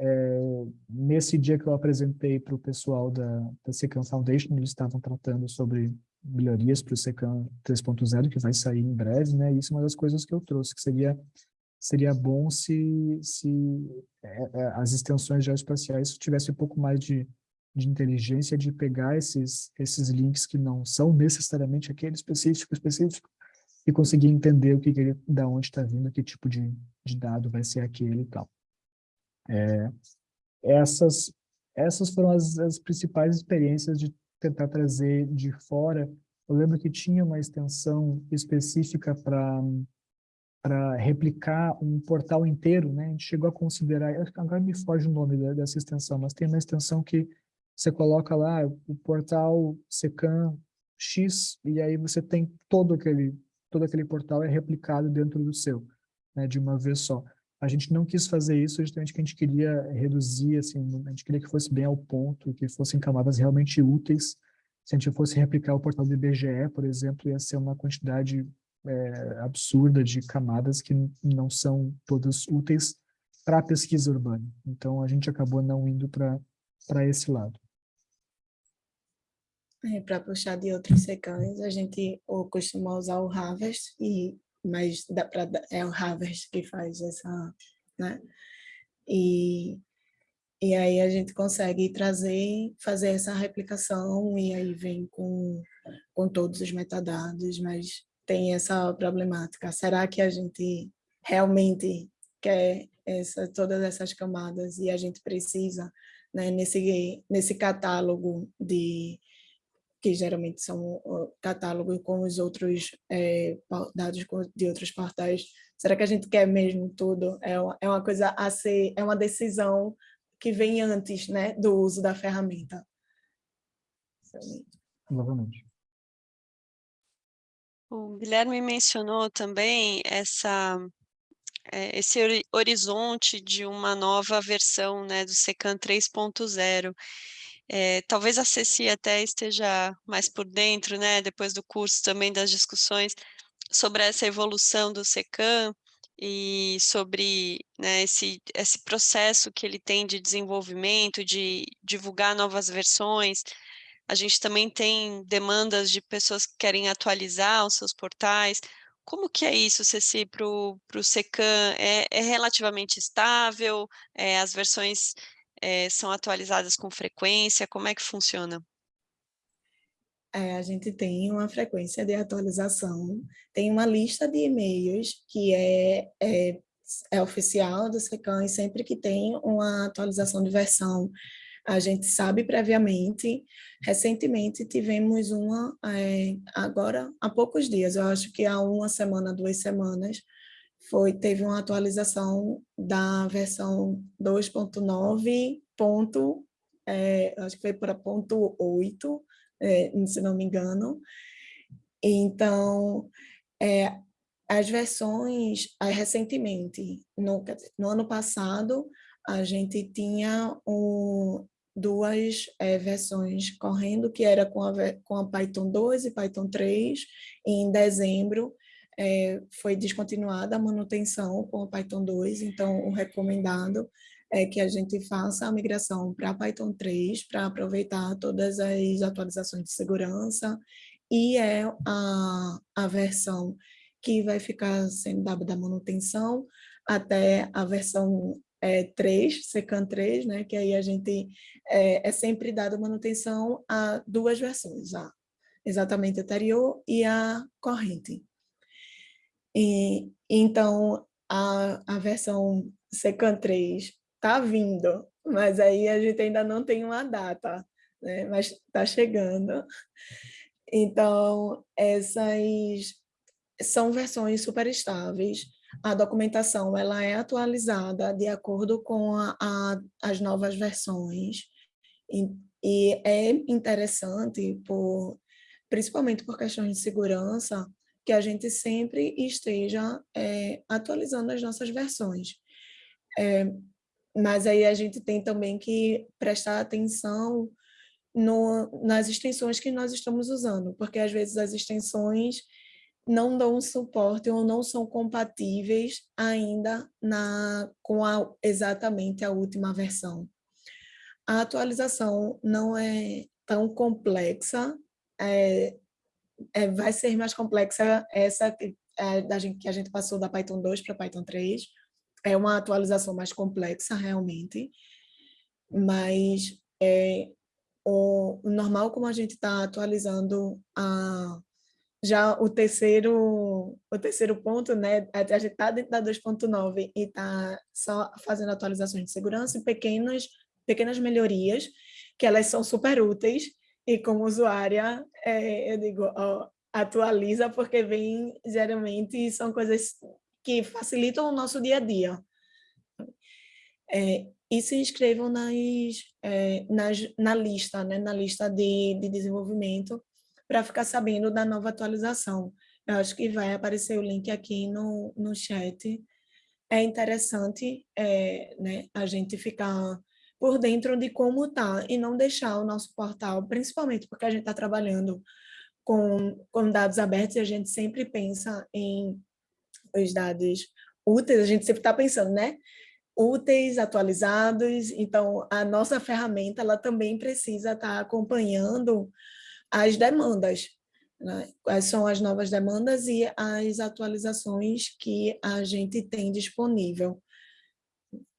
É, nesse dia que eu apresentei para o pessoal da, da SECAM Foundation, eles estavam tratando sobre melhorias para o SECAM 3.0, que vai sair em breve, né? Isso é uma das coisas que eu trouxe, que seria, seria bom se, se é, é, as extensões geoespaciais tivessem um pouco mais de, de inteligência de pegar esses, esses links que não são necessariamente aquele específico, específico, e conseguir entender o que, que ele, da onde está vindo, que tipo de, de dado vai ser aquele e tal. É, essas essas foram as, as principais experiências de tentar trazer de fora. Eu lembro que tinha uma extensão específica para para replicar um portal inteiro, né? A gente chegou a considerar, agora me foge o nome dessa extensão, mas tem uma extensão que você coloca lá o portal Secan X e aí você tem todo aquele todo aquele portal é replicado dentro do seu, né, de uma vez só. A gente não quis fazer isso justamente que a gente queria reduzir, assim, a gente queria que fosse bem ao ponto, que fossem camadas realmente úteis. Se a gente fosse replicar o portal do IBGE, por exemplo, ia ser uma quantidade é, absurda de camadas que não são todas úteis para a pesquisa urbana. Então, a gente acabou não indo para esse lado. É, para puxar de outros secães, a gente ou costuma usar o Harvest e mas dá é o Harvest que faz essa, né? E, e aí a gente consegue trazer, fazer essa replicação e aí vem com, com todos os metadados, mas tem essa problemática. Será que a gente realmente quer essa, todas essas camadas e a gente precisa, né, nesse, nesse catálogo de que geralmente são o catálogo com os outros é, dados de outros portais. Será que a gente quer mesmo tudo? É uma, é uma coisa a ser, é uma decisão que vem antes né, do uso da ferramenta. Novamente. O Guilherme mencionou também essa, é, esse horizonte de uma nova versão né, do SECAN 3.0. É, talvez a Ceci até esteja mais por dentro, né, depois do curso também das discussões sobre essa evolução do SECAM e sobre né, esse, esse processo que ele tem de desenvolvimento, de divulgar novas versões. A gente também tem demandas de pessoas que querem atualizar os seus portais. Como que é isso, Ceci, para o SECAM? É, é relativamente estável? É, as versões é, são atualizadas com frequência? Como é que funciona? É, a gente tem uma frequência de atualização, tem uma lista de e-mails que é, é, é oficial do SECAM e sempre que tem uma atualização de versão, a gente sabe previamente. Recentemente tivemos uma, é, agora há poucos dias, eu acho que há uma semana, duas semanas, foi, teve uma atualização da versão 2.9, ponto, é, acho que foi para ponto 8, é, se não me engano. Então, é, as versões, recentemente, no, no, ano passado, a gente tinha um, duas é, versões correndo, que era com a, com a Python 2 e Python 3, e em dezembro é, foi descontinuada a manutenção com o Python 2, então o recomendado é que a gente faça a migração para Python 3 para aproveitar todas as atualizações de segurança e é a, a versão que vai ficar sendo dada da manutenção até a versão é, 3, SECAN 3, né, que aí a gente é, é sempre dada manutenção a duas versões, a exatamente anterior e a corrente. E, então, a, a versão Secan 3 está vindo, mas aí a gente ainda não tem uma data, né? mas está chegando. Então, essas são versões super estáveis. A documentação ela é atualizada de acordo com a, a, as novas versões. E, e é interessante, por, principalmente por questões de segurança, que a gente sempre esteja é, atualizando as nossas versões. É, mas aí a gente tem também que prestar atenção no, nas extensões que nós estamos usando, porque às vezes as extensões não dão suporte ou não são compatíveis ainda na, com a, exatamente a última versão. A atualização não é tão complexa, é, é, vai ser mais complexa essa é, da gente, que a gente passou da Python 2 para Python 3. É uma atualização mais complexa, realmente, mas é, o, o normal como a gente está atualizando a, já o terceiro, o terceiro ponto, né, a gente está dentro da 2.9 e está só fazendo atualizações de segurança e pequenas pequenas melhorias, que elas são super úteis, e como usuária, é, eu digo, ó, atualiza, porque vem, geralmente, são coisas que facilitam o nosso dia a dia. É, e se inscrevam nas, é, nas, na lista, né, na lista de, de desenvolvimento, para ficar sabendo da nova atualização. Eu acho que vai aparecer o link aqui no, no chat. É interessante é, né, a gente ficar por dentro de como está e não deixar o nosso portal, principalmente porque a gente está trabalhando com, com dados abertos e a gente sempre pensa em os dados úteis, a gente sempre está pensando, né? Úteis, atualizados, então a nossa ferramenta ela também precisa estar tá acompanhando as demandas, né? quais são as novas demandas e as atualizações que a gente tem disponível.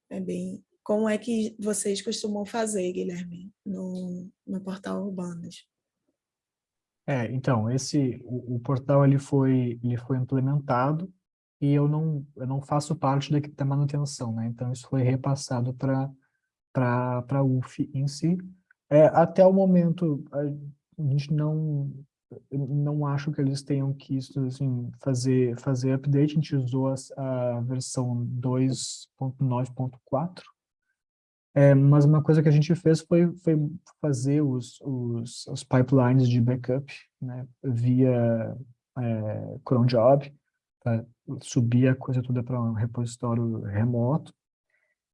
É bem... Como é que vocês costumam fazer, Guilherme, no, no portal Urbanas? É, então, esse, o, o, portal ele foi, ele foi implementado e eu não, eu não faço parte da, da manutenção, né? Então, isso foi repassado para a UF em si. É, até o momento, a gente não não acho que eles tenham que assim, fazer, fazer update, a gente usou a, a versão 2.9.4, é, mas uma coisa que a gente fez foi, foi fazer os, os, os pipelines de backup né, via é, cron job, para subir a coisa toda para um repositório remoto,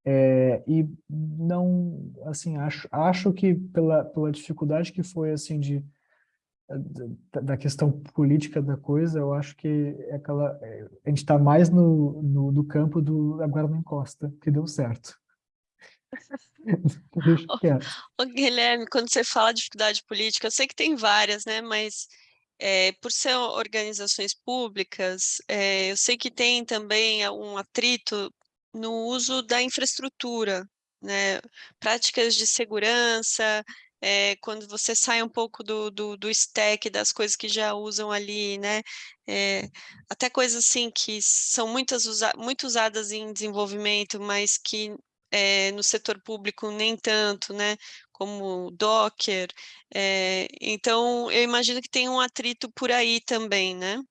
é, e não, assim, acho, acho que pela, pela dificuldade que foi, assim, de, da, da questão política da coisa, eu acho que é aquela, é, a gente está mais no, no, no, campo do agora não encosta, que deu certo. Ô, Guilherme, quando você fala dificuldade política, eu sei que tem várias, né, mas é, por ser organizações públicas, é, eu sei que tem também um atrito no uso da infraestrutura, né? práticas de segurança, é, quando você sai um pouco do, do, do, stack das coisas que já usam ali, né? Até coisas assim que são muitas usa muito usadas em desenvolvimento, mas que é, no setor público nem tanto, né? Como Docker. então, eu imagino que tem um atrito por aí também, né?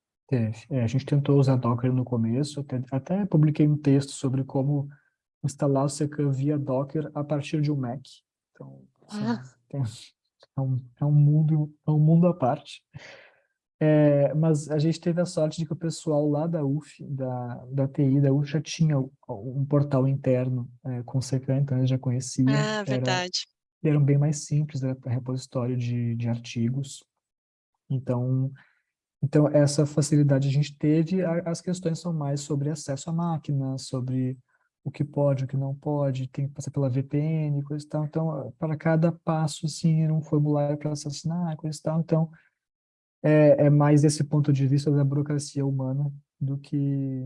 É, a gente tentou usar Docker no começo, até, até publiquei um texto sobre como instalar o CK via Docker a partir de um Mac. Então, assim, ah. tem, é, um, é, um mundo, é um mundo à parte. É, mas a gente teve a sorte de que o pessoal lá da UF, da, da TI, da UF, já tinha um portal interno é, com CK, então eles já conheciam. Ah, verdade. Era, eram bem mais simples, era repositório de, de artigos. Então, então, essa facilidade a gente teve, as questões são mais sobre acesso à máquina, sobre o que pode, o que não pode, tem que passar pela VPN, coisa e tal. Então, para cada passo, assim, era um formulário para assassinar, coisa e tal. Então, é, é mais esse ponto de vista da burocracia humana do que,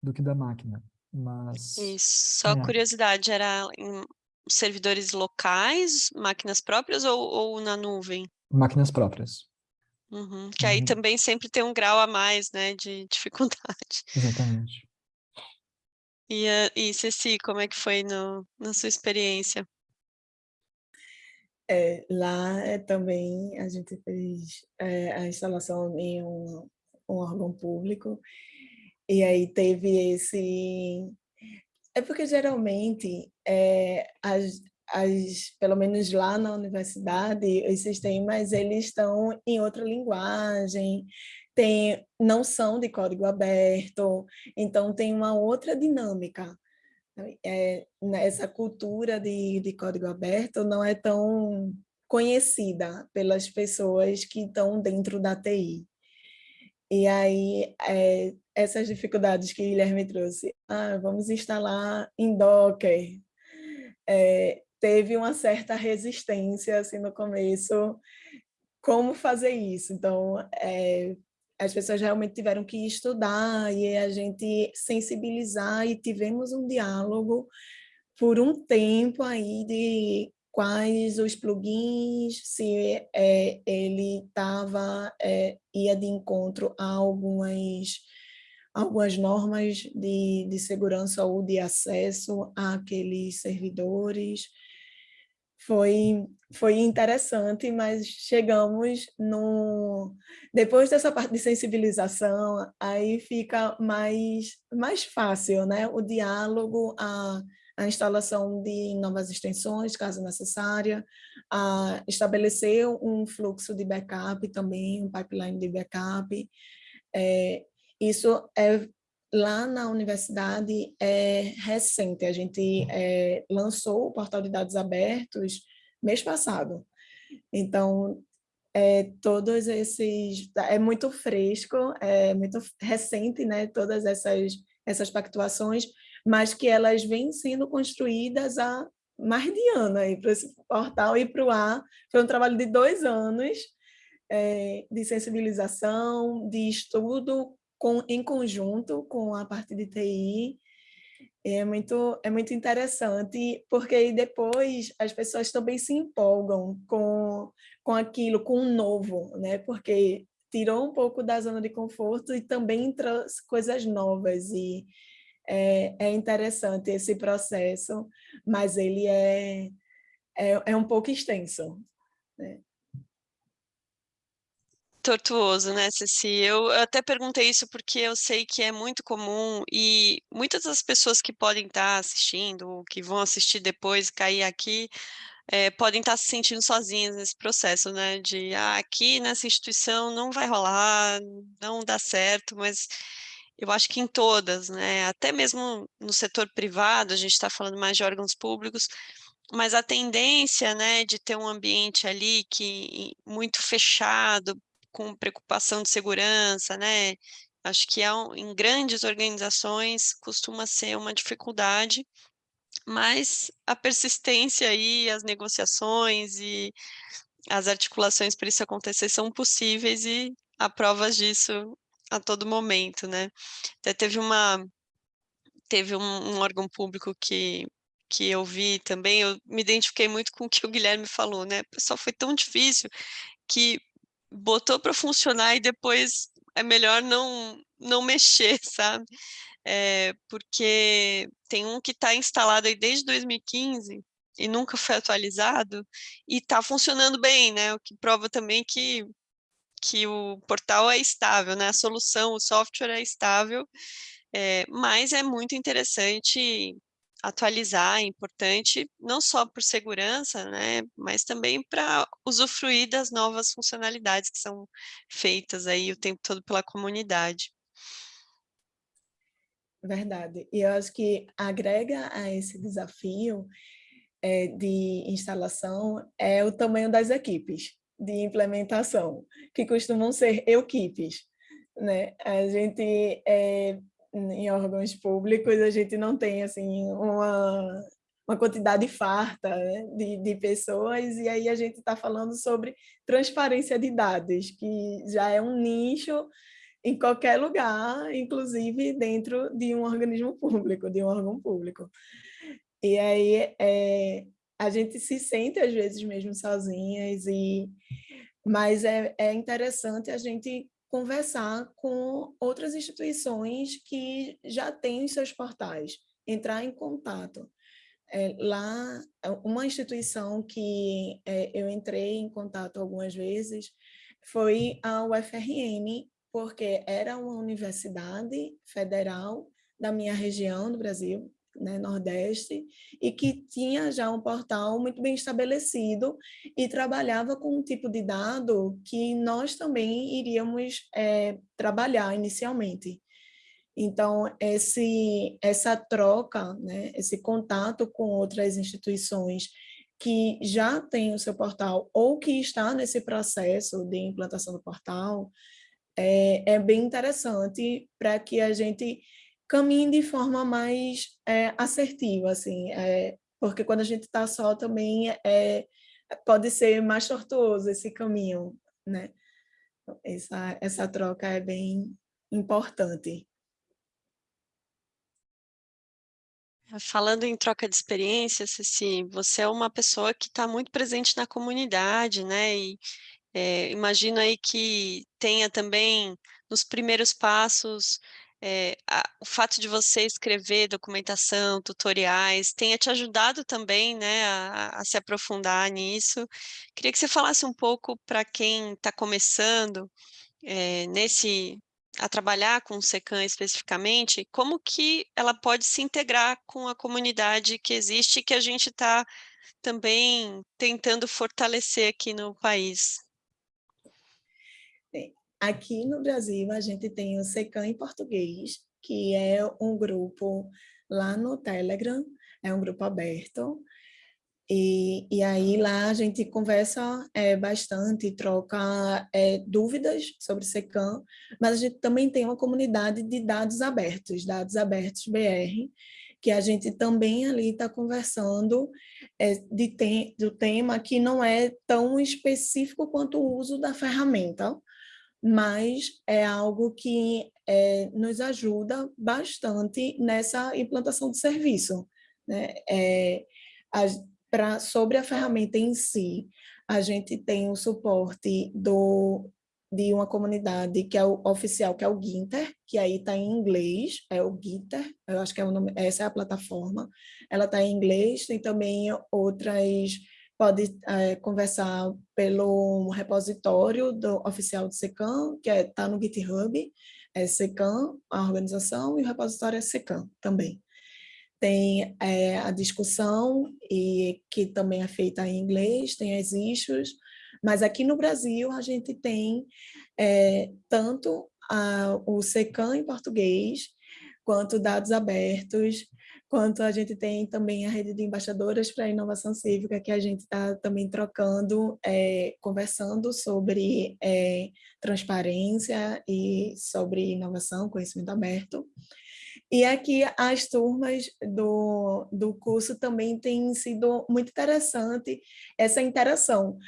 do que da máquina. Mas, Isso, só é. curiosidade, era em servidores locais, máquinas próprias ou, ou na nuvem? Máquinas próprias. Uhum, que aí uhum. também sempre tem um grau a mais, né, de dificuldade. Exatamente. E, uh, e Ceci, como é que foi no, na sua experiência? É, lá é, também a gente fez é, a instalação em um, um órgão público e aí teve esse... É porque geralmente é, as, as, pelo menos lá na universidade, os sistemas eles estão em outra linguagem, tem, não são de código aberto, então tem uma outra dinâmica. É, essa cultura de, de código aberto não é tão conhecida pelas pessoas que estão dentro da TI. E aí, é, essas dificuldades que Guilherme trouxe, ah, vamos instalar em Docker, é, teve uma certa resistência assim no começo como fazer isso então é, as pessoas realmente tiveram que estudar e a gente sensibilizar e tivemos um diálogo por um tempo aí de quais os plugins, se é, ele estava, é, ia de encontro a algumas, algumas normas de, de segurança ou de acesso àqueles servidores, foi, foi interessante, mas chegamos no... Depois dessa parte de sensibilização, aí fica mais, mais fácil, né? O diálogo, a, a instalação de novas extensões, caso necessária, a estabelecer um fluxo de backup também, um pipeline de backup. É, isso é lá na universidade é recente, a gente é, lançou o portal de dados abertos mês passado. Então, é, todos esses, é muito fresco, é muito recente, né, todas essas, essas pactuações, mas que elas vêm sendo construídas há mais de ano aí para esse portal e para o ar. Foi um trabalho de dois anos é, de sensibilização, de estudo com, em conjunto com a parte de TI. É muito, é muito interessante, porque depois as pessoas também se empolgam com, com aquilo, com o novo, né? porque tirou um pouco da zona de conforto e também traz coisas novas. E é, é interessante esse processo, mas ele é, é, é um pouco extenso. Né? Tortuoso, né, Ceci? Eu até perguntei isso porque eu sei que é muito comum e muitas das pessoas que podem estar assistindo, ou que vão assistir depois, cair aqui, é, podem estar se sentindo sozinhas nesse processo, né, de ah, aqui nessa instituição não vai rolar, não dá certo, mas eu acho que em todas, né, até mesmo no setor privado, a gente está falando mais de órgãos públicos, mas a tendência, né, de ter um ambiente ali que muito fechado, com preocupação de segurança, né? Acho que é em grandes organizações costuma ser uma dificuldade, mas a persistência e as negociações e as articulações para isso acontecer são possíveis e há provas disso a todo momento, né? Até teve uma teve um, um órgão público que que eu vi também, eu me identifiquei muito com o que o Guilherme falou, né? Pessoal foi tão difícil que botou para funcionar e depois é melhor não, não mexer, sabe? É, porque tem um que está instalado aí desde 2015 e nunca foi atualizado e está funcionando bem, né? O que prova também que, que o portal é estável, né? A solução, o software é estável, é, mas é muito interessante atualizar, é importante, não só por segurança, né, mas também para usufruir das novas funcionalidades que são feitas aí o tempo todo pela comunidade. Verdade. E eu acho que agrega a esse desafio é, de instalação é o tamanho das equipes de implementação, que costumam ser equipes. Né? A gente é, em órgãos públicos a gente não tem assim uma, uma quantidade farta né, de, de pessoas e aí a gente está falando sobre transparência de dados, que já é um nicho em qualquer lugar, inclusive dentro de um organismo público, de um órgão público. E aí é, a gente se sente às vezes mesmo sozinhas, e, mas é, é interessante a gente conversar com outras instituições que já têm os seus portais, entrar em contato. É, lá, é, uma instituição que é, eu entrei em contato algumas vezes foi a UFRN, porque era uma universidade federal da minha região do Brasil, né, Nordeste, e que tinha já um portal muito bem estabelecido e trabalhava com um tipo de dado que nós também iríamos é, trabalhar inicialmente. Então, esse, essa troca, né, esse contato com outras instituições que já têm o seu portal ou que está nesse processo de implantação do portal, é, é bem interessante para que a gente caminhe de forma mais é, assertiva, assim, é, porque quando a gente está só também é, pode ser mais tortuoso esse caminho, né? Essa, essa troca é bem importante. Falando em troca de experiências, Ceci, você é uma pessoa que está muito presente na comunidade, né? E é, imagino aí que tenha também, nos primeiros passos, é, a, o fato de você escrever documentação, tutoriais, tenha te ajudado também né, a, a se aprofundar nisso. Queria que você falasse um pouco para quem está começando é, nesse a trabalhar com o SECAM especificamente, como que ela pode se integrar com a comunidade que existe e que a gente está também tentando fortalecer aqui no país. Aqui no Brasil, a gente tem o Secam em português, que é um grupo lá no Telegram, é um grupo aberto, e, e aí lá a gente conversa é, bastante, troca é, dúvidas sobre SECAM, mas a gente também tem uma comunidade de dados abertos, dados abertos BR, que a gente também ali está conversando é, de do tema que não é tão específico quanto o uso da ferramenta, mas é algo que é, nos ajuda bastante nessa implantação de serviço. Né? É, a, pra, sobre a ferramenta em si, a gente tem o suporte do, de uma comunidade que é o oficial, que é o Ginter, que aí está em inglês, é o Ginter, eu acho que é o nome, essa é a plataforma, ela está em inglês, tem também outras pode é, conversar pelo repositório do oficial do SECAM, que está é, tá no GitHub, é SECAM, a organização, e o repositório é SECAM também. Tem é, a discussão, e que também é feita em inglês, tem as issues, mas aqui no Brasil a gente tem é, tanto a, o SECAM em português, quanto dados abertos, quanto a gente tem também a rede de embaixadoras para a inovação cívica, que a gente está também trocando, é, conversando sobre é, transparência e sobre inovação, conhecimento aberto. E aqui as turmas do, do curso também têm sido muito interessante essa interação,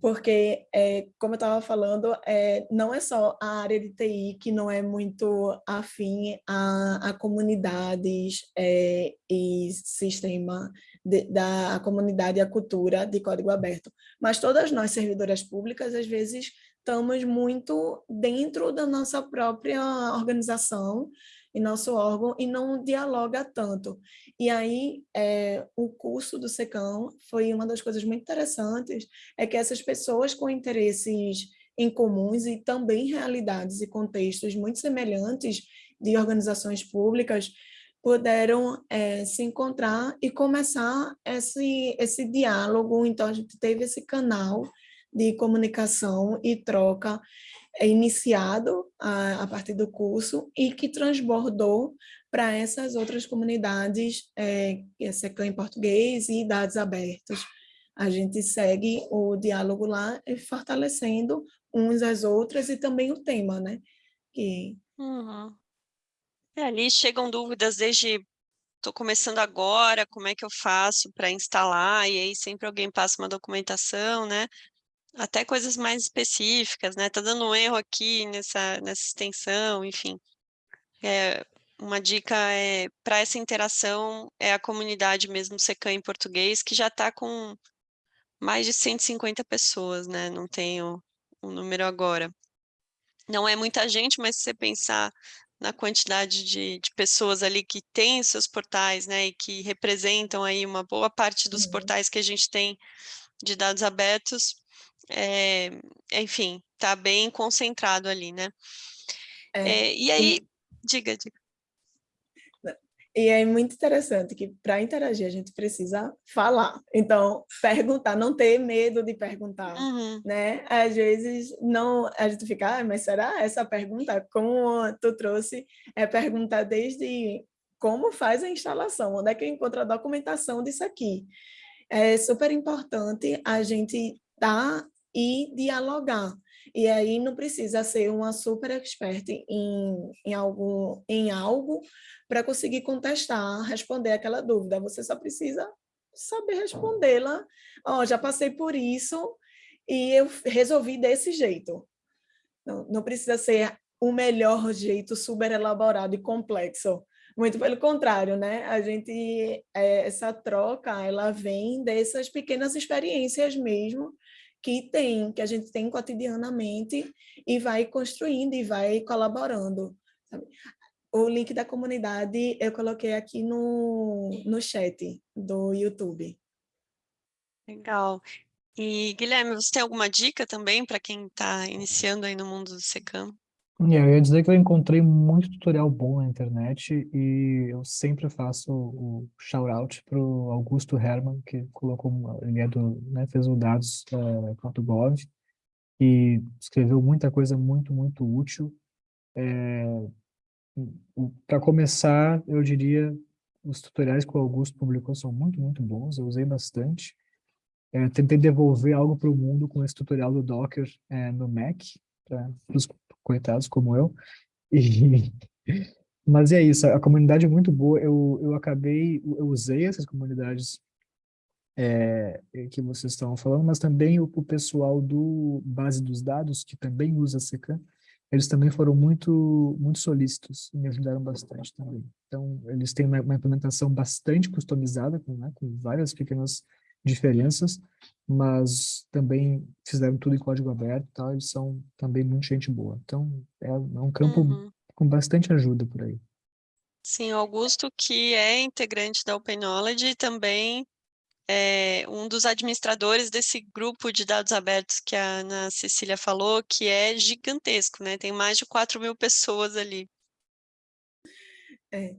porque, é, como eu estava falando, é, não é só a área de TI que não é muito afim a, a comunidades é, e sistema de, da a comunidade e a cultura de código aberto, mas todas nós, servidoras públicas, às vezes estamos muito dentro da nossa própria organização em nosso órgão e não dialoga tanto. E aí, é, o curso do SECAM foi uma das coisas muito interessantes, é que essas pessoas com interesses em comuns e também realidades e contextos muito semelhantes de organizações públicas puderam é, se encontrar e começar esse, esse diálogo. Então, a gente teve esse canal de comunicação e troca é iniciado a, a, partir do curso e que transbordou para essas outras comunidades, é, é SECAM em português e dados abertos. A gente segue o diálogo lá fortalecendo uns às outras e também o tema, né? Que... Uhum. É, ali chegam dúvidas desde estou começando agora, como é que eu faço para instalar? E aí sempre alguém passa uma documentação, né? Até coisas mais específicas, né? Tá dando um erro aqui nessa, nessa extensão, enfim. É, uma dica é para essa interação é a comunidade mesmo Secam em português, que já está com mais de 150 pessoas, né? Não tenho o um número agora. Não é muita gente, mas se você pensar na quantidade de, de pessoas ali que têm seus portais, né, e que representam aí uma boa parte dos uhum. portais que a gente tem de dados abertos, é, enfim, está bem concentrado ali, né? É, é, e aí, e... diga, diga. E é muito interessante que para interagir a gente precisa falar. Então, perguntar, não ter medo de perguntar, uhum. né? Às vezes não, a gente fica, ah, mas será essa pergunta, como tu trouxe, é perguntar desde como faz a instalação, onde é que eu encontro a documentação disso aqui. É super importante a gente estar e dialogar. E aí não precisa ser uma super expert em, em, algo, em algo para conseguir contestar, responder aquela dúvida. Você só precisa saber respondê-la. Oh, já passei por isso e eu resolvi desse jeito. Não, não precisa ser o melhor jeito super elaborado e complexo. Muito pelo contrário, né? A gente, é, essa troca, ela vem dessas pequenas experiências mesmo, que tem, que a gente tem cotidianamente e vai construindo e vai colaborando. Sabe? o link da comunidade eu coloquei aqui no, no chat do YouTube. Legal. E, Guilherme, você tem alguma dica também para quem está iniciando aí no mundo do SECAM? É, eu ia dizer que eu encontrei muito tutorial bom na internet e eu sempre faço o shout-out para o Augusto Herman, que colocou, ele é do, né, fez o dados.gov uh, e escreveu muita coisa muito, muito útil. É, para começar, eu diria, os tutoriais que o Augusto publicou são muito, muito bons, eu usei bastante. É, tentei devolver algo para o mundo com esse tutorial do Docker é, no Mac, para os coitados como eu. E, mas é isso, a comunidade é muito boa, eu, eu acabei, eu usei essas comunidades é, que vocês estão falando, mas também o, o, pessoal do base dos dados, que também usa Secan, eles também foram muito, muito solícitos e me ajudaram bastante também. Então, eles têm uma, uma implementação bastante customizada, com, né, com várias pequenas diferenças, mas também fizeram tudo em código aberto, tal, eles são também muito gente boa. Então, é, é um campo uhum. com bastante ajuda por aí. Sim, Augusto, que é integrante da Open Knowledge e também é um dos administradores desse grupo de dados abertos que a Ana Cecília falou, que é gigantesco, né? Tem mais de 4 mil pessoas ali. É,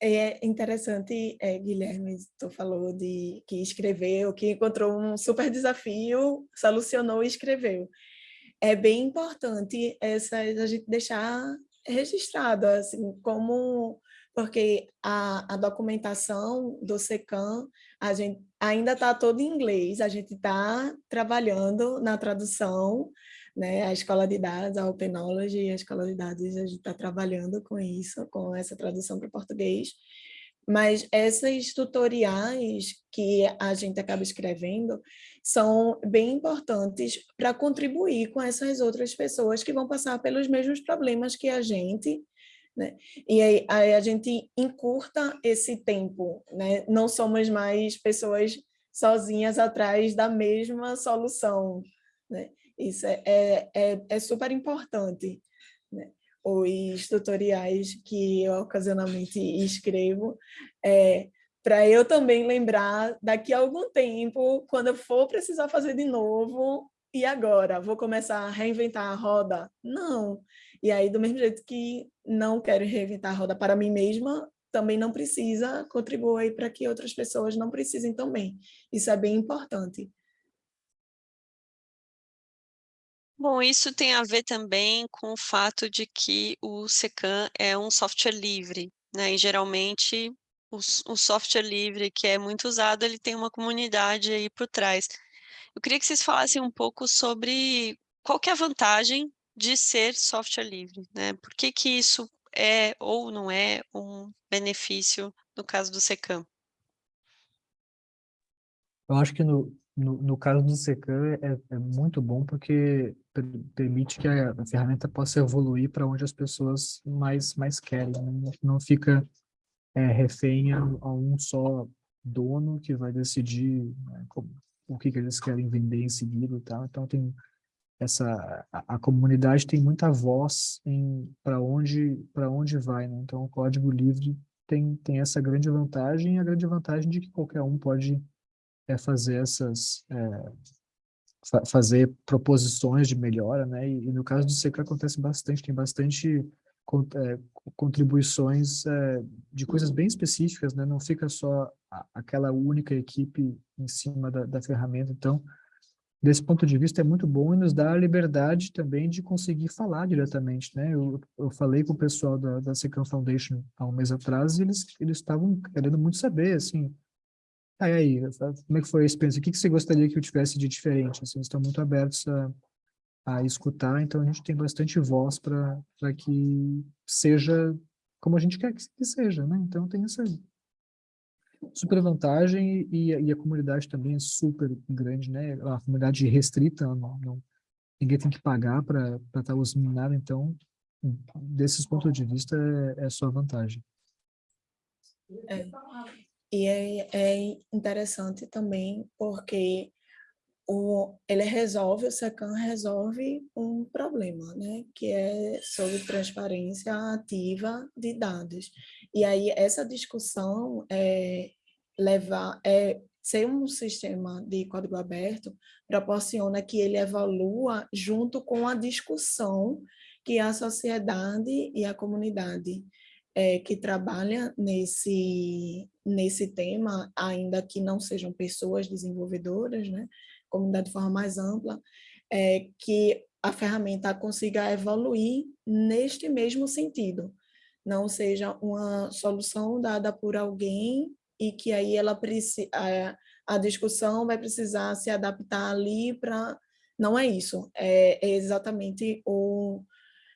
é interessante, é, Guilherme, tu falou de que escreveu, que encontrou um super desafio, solucionou e escreveu. É bem importante essa, a gente deixar registrado, assim, como porque a, a documentação do SECAM a gente ainda está todo em inglês, a gente está trabalhando na tradução, né? a Escola de Dados, a Open Knowledge, a Escola de Dados, a gente está trabalhando com isso, com essa tradução para português, mas essas tutoriais que a gente acaba escrevendo são bem importantes para contribuir com essas outras pessoas que vão passar pelos mesmos problemas que a gente, né? E aí, aí, a gente encurta esse tempo, né? não somos mais pessoas sozinhas atrás da mesma solução. Né? Isso é, é, é, é super importante. Né? Os tutoriais que eu ocasionalmente escrevo, é, para eu também lembrar daqui a algum tempo, quando eu for precisar fazer de novo, e agora? Vou começar a reinventar a roda? Não. E aí, do mesmo jeito que não quero reinventar a roda para mim mesma, também não precisa contribuir para que outras pessoas não precisem também. Isso é bem importante. Bom, isso tem a ver também com o fato de que o SECAM é um software livre, né? E geralmente o, o software livre que é muito usado, ele tem uma comunidade aí por trás. Eu queria que vocês falassem um pouco sobre qual que é a vantagem de ser software livre, né? Por que que isso é ou não é um benefício no caso do SECAM? Eu acho que no, no, caso do SECAM é, é muito bom porque permite que a, a ferramenta possa evoluir para onde as pessoas mais, mais querem, né? não fica é, refém a, a, um só dono que vai decidir né, como, o que, que eles querem vender em seguida e tal. Então tem essa a, a comunidade tem muita voz em para onde para onde vai, né? Então o código livre tem tem essa grande vantagem, a grande vantagem de que qualquer um pode é, fazer essas é, fa fazer proposições de melhora, né? E, e, no caso do SECA acontece bastante, tem bastante é, contribuições é, de coisas bem específicas, né? Não fica só aquela única equipe em cima da, da ferramenta, então desse ponto de vista é muito bom e nos dá a liberdade também de conseguir falar diretamente, né? Eu, eu falei com o pessoal da, da Secam Foundation há um mês atrás e eles eles estavam querendo muito saber, assim, aí, aí como é que foi a experiência? O que, que você gostaria que eu tivesse de diferente? Assim, eles estão muito abertos a, a escutar, então a gente tem bastante voz para que seja como a gente quer que, seja, né? Então tem essa super vantagem e, e, a comunidade também é super grande, né? A comunidade restrita, não, não, ninguém tem que pagar para estar tá usando nada, então, desses pontos de vista, é, é só vantagem. É. E é, é interessante também porque o, ele resolve, o SECAM resolve um problema, né, que é sobre transparência ativa de dados. E aí essa discussão é levar, é ser um sistema de código aberto proporciona que ele evolua junto com a discussão que a sociedade e a comunidade é, que trabalha nesse, nesse tema, ainda que não sejam pessoas desenvolvedoras, né, comunidade de forma mais ampla, é, que a ferramenta consiga evoluir neste mesmo sentido, não seja uma solução dada por alguém e que aí ela a, a discussão vai precisar se adaptar ali para... Não é isso, é, é exatamente o,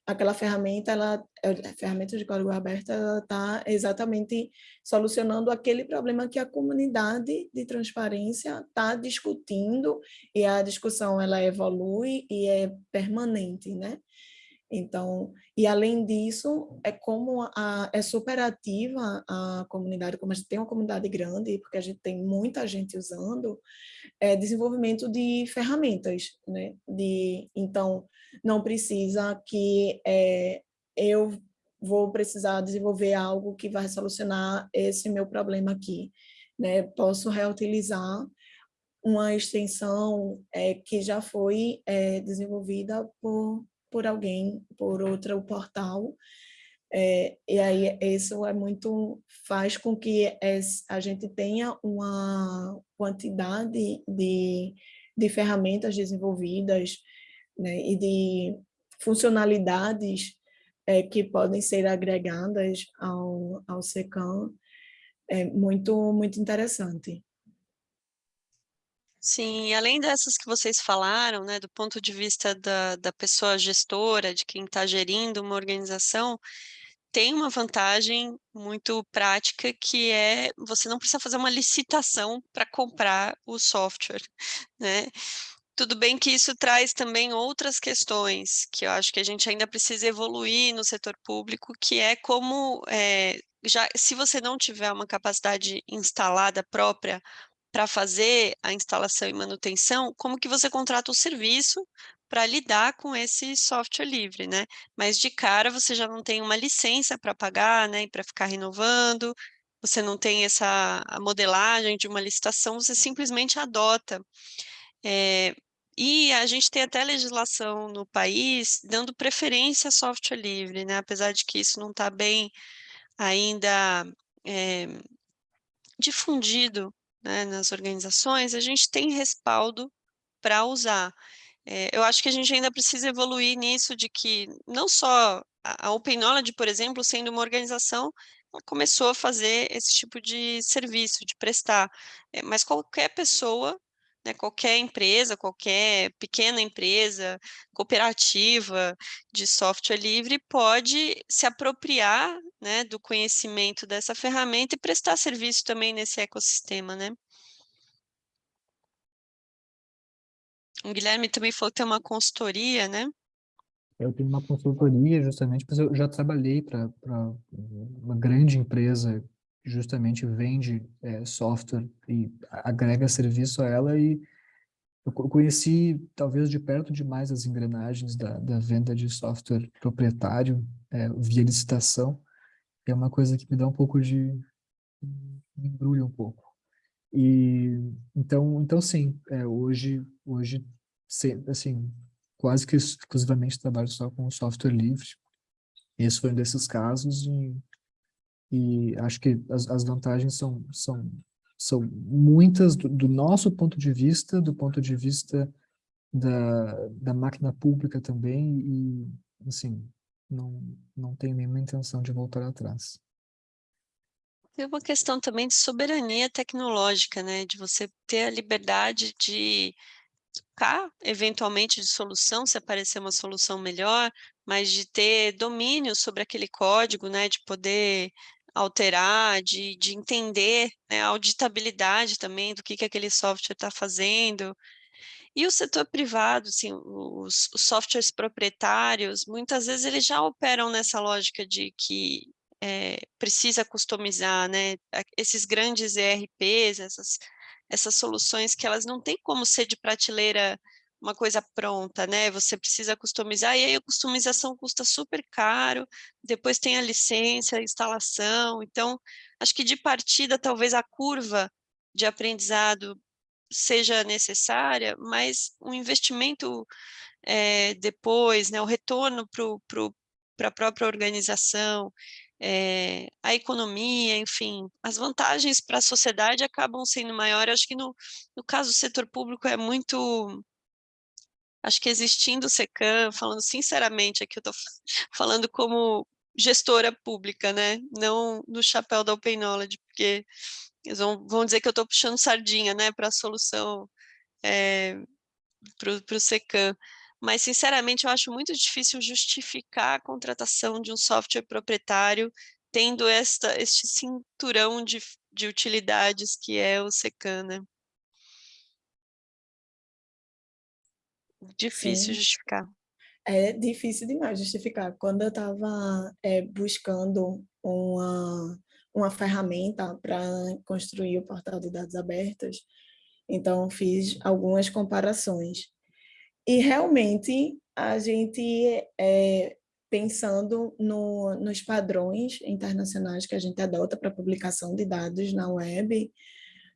aquela ferramenta, ela, a ferramenta de código aberto, está exatamente solucionando aquele problema que a comunidade de transparência está discutindo e a discussão ela evolui e é permanente, né? Então, e além disso, é como a, é superativa a comunidade, como a gente tem uma comunidade grande, porque a gente tem muita gente usando, é desenvolvimento de ferramentas, né? De, então, não precisa que é, eu vou precisar desenvolver algo que vai solucionar esse meu problema aqui, né? Posso reutilizar uma extensão é, que já foi é, desenvolvida por por alguém, por outro portal, é, e aí isso é muito, faz com que a gente tenha uma quantidade de, de ferramentas desenvolvidas né, e de funcionalidades é, que podem ser agregadas ao, ao SECAM, é muito, muito interessante. Sim, além dessas que vocês falaram, né, do ponto de vista da, da pessoa gestora, de quem está gerindo uma organização, tem uma vantagem muito prática que é você não precisa fazer uma licitação para comprar o software, né? Tudo bem que isso traz também outras questões que eu acho que a gente ainda precisa evoluir no setor público, que é como, é, já, se você não tiver uma capacidade instalada própria para fazer a instalação e manutenção, como que você contrata o serviço para lidar com esse software livre, né? Mas de cara você já não tem uma licença para pagar, né, para ficar renovando, você não tem essa modelagem de uma licitação, você simplesmente adota. É, e a gente tem até legislação no país dando preferência a software livre, né? Apesar de que isso não está bem ainda é, difundido né, nas organizações, a gente tem respaldo para usar. É, eu acho que a gente ainda precisa evoluir nisso de que não só a, Open Knowledge, por exemplo, sendo uma organização, começou a fazer esse tipo de serviço, de prestar, é, mas qualquer pessoa né, qualquer empresa, qualquer pequena empresa, cooperativa de software livre pode se apropriar né, do conhecimento dessa ferramenta e prestar serviço também nesse ecossistema, né? O Guilherme também falou que tem uma consultoria, né? Eu tenho uma consultoria justamente, porque eu já trabalhei para uma grande empresa justamente vende é, software e agrega serviço a ela e eu conheci talvez de perto demais as engrenagens da, da venda de software proprietário é, via licitação. É uma coisa que me dá um pouco de me embrulha um pouco. E então então sim é, hoje hoje assim quase que exclusivamente trabalho só com software livre. Esse foi um desses casos e e acho que as, as vantagens são, são, são muitas do, do, nosso ponto de vista, do ponto de vista da, da máquina pública também, e, assim, não, não tenho nenhuma intenção de voltar atrás. Tem uma questão também de soberania tecnológica, né? De você ter a liberdade de trocar, eventualmente, de solução, se aparecer uma solução melhor, mas de ter domínio sobre aquele código, né? De poder alterar, de, de entender né, a auditabilidade também do que, que aquele software está fazendo. E o setor privado, assim, os, os, softwares proprietários, muitas vezes eles já operam nessa lógica de que é, precisa customizar, né? Esses grandes ERPs, essas, essas soluções que elas não têm como ser de prateleira uma coisa pronta, né? Você precisa customizar, e aí a customização custa super caro, depois tem a licença, a instalação, então, acho que de partida, talvez a curva de aprendizado seja necessária, mas o investimento é, depois, né, o retorno para a própria organização, é, a economia, enfim, as vantagens para a sociedade acabam sendo maiores. Acho que no, no caso do setor público é muito acho que existindo o SECAM, falando sinceramente, aqui eu estou falando como gestora pública, né? Não no chapéu da Open Knowledge, porque eles vão, vão dizer que eu estou puxando sardinha, né, para a solução, é, para o SECAM. Mas, sinceramente, eu acho muito difícil justificar a contratação de um software proprietário tendo esta, este cinturão de, de utilidades que é o SECAM, né? Difícil Sim. justificar. É difícil demais justificar. Quando eu estava é, buscando uma, uma ferramenta para construir o portal de dados abertos, então fiz algumas comparações. E realmente a gente, é, pensando no, nos padrões internacionais que a gente adota para publicação de dados na web,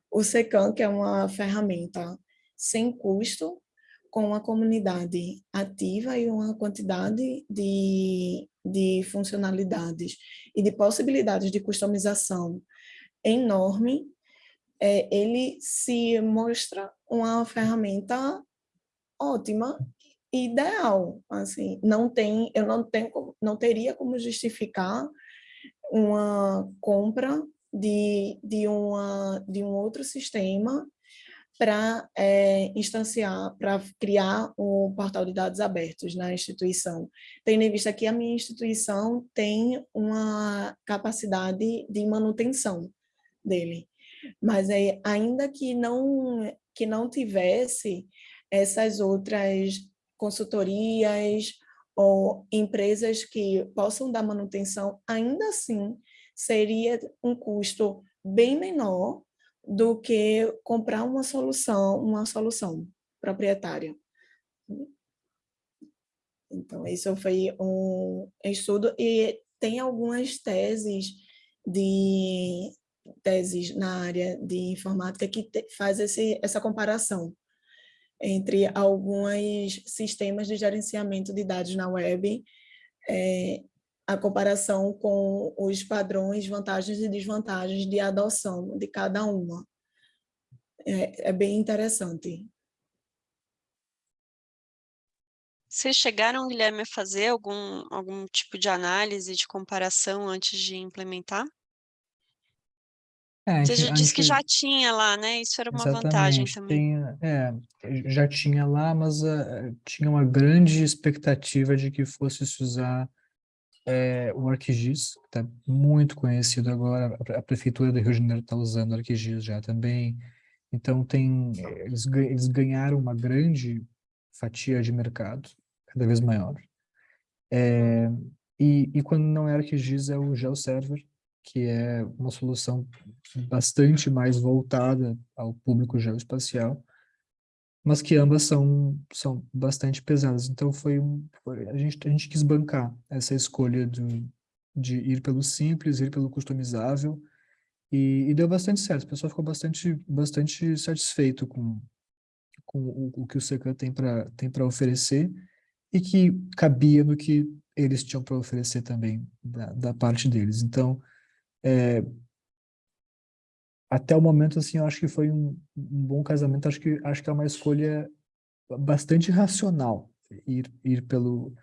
o SECAM, que é uma ferramenta sem custo, com uma comunidade ativa e uma quantidade de, de funcionalidades e de possibilidades de customização enorme, é, ele se mostra uma ferramenta ótima ideal assim. Não tem eu não tenho não teria como justificar uma compra de, de uma de um outro sistema para é, instanciar, para criar um portal de dados abertos na instituição. Tendo em vista que a minha instituição tem uma capacidade de manutenção dele, mas é, ainda que não, que não tivesse essas outras consultorias ou empresas que possam dar manutenção, ainda assim seria um custo bem menor do que comprar uma solução, uma solução proprietária. Então, isso foi um estudo e tem algumas teses de teses na área de informática que te, faz esse, essa comparação entre alguns sistemas de gerenciamento de dados na web é, a comparação com os padrões, vantagens e desvantagens de adoção de cada uma. É, é bem interessante. Vocês chegaram, Guilherme, a fazer algum, algum tipo de análise, de comparação antes de implementar? É, Você já disse que já tinha lá, né? Isso era uma vantagem também. Tem, é, já tinha lá, mas uh, tinha uma grande expectativa de que fosse se usar é, o ArcGIS, que está muito conhecido agora, a, Prefeitura do Rio de Janeiro está usando o ArcGIS já também, então tem, eles, eles ganharam uma grande fatia de mercado, cada vez maior. É, e, e quando não é ArcGIS, é o GeoServer, que é uma solução bastante mais voltada ao público geoespacial, mas que ambas são, são bastante pesadas. Então, foi, um, a, gente, a gente quis bancar essa escolha de, de ir pelo simples, ir pelo customizável, e, e deu bastante certo. O pessoal ficou bastante, bastante satisfeito com, com o, o que o Secan tem para tem oferecer, e que cabia no que eles tinham para oferecer também, da, da parte deles. Então, é, até o momento, assim, eu acho que foi um, um, bom casamento, acho que, acho que é uma escolha bastante racional ir, ir pelo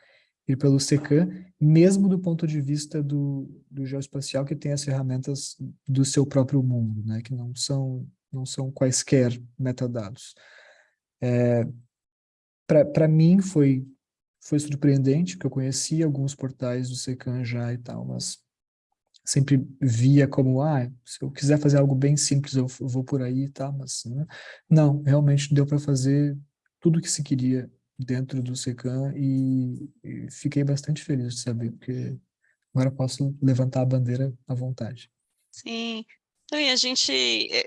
ir pelo SECAM, mesmo do ponto de vista do, do geoespacial, que tem as ferramentas do seu próprio mundo, né, que não são, não são quaisquer metadados. É, Para mim foi, foi surpreendente, porque eu conhecia alguns portais do SECAM já e tal, mas sempre via como, ah, se eu quiser fazer algo bem simples, eu vou por aí tá, mas né? não, realmente deu para fazer tudo o que se queria dentro do SECAM e, e, fiquei bastante feliz de saber, porque agora posso levantar a bandeira à vontade. Sim, Então, e a gente,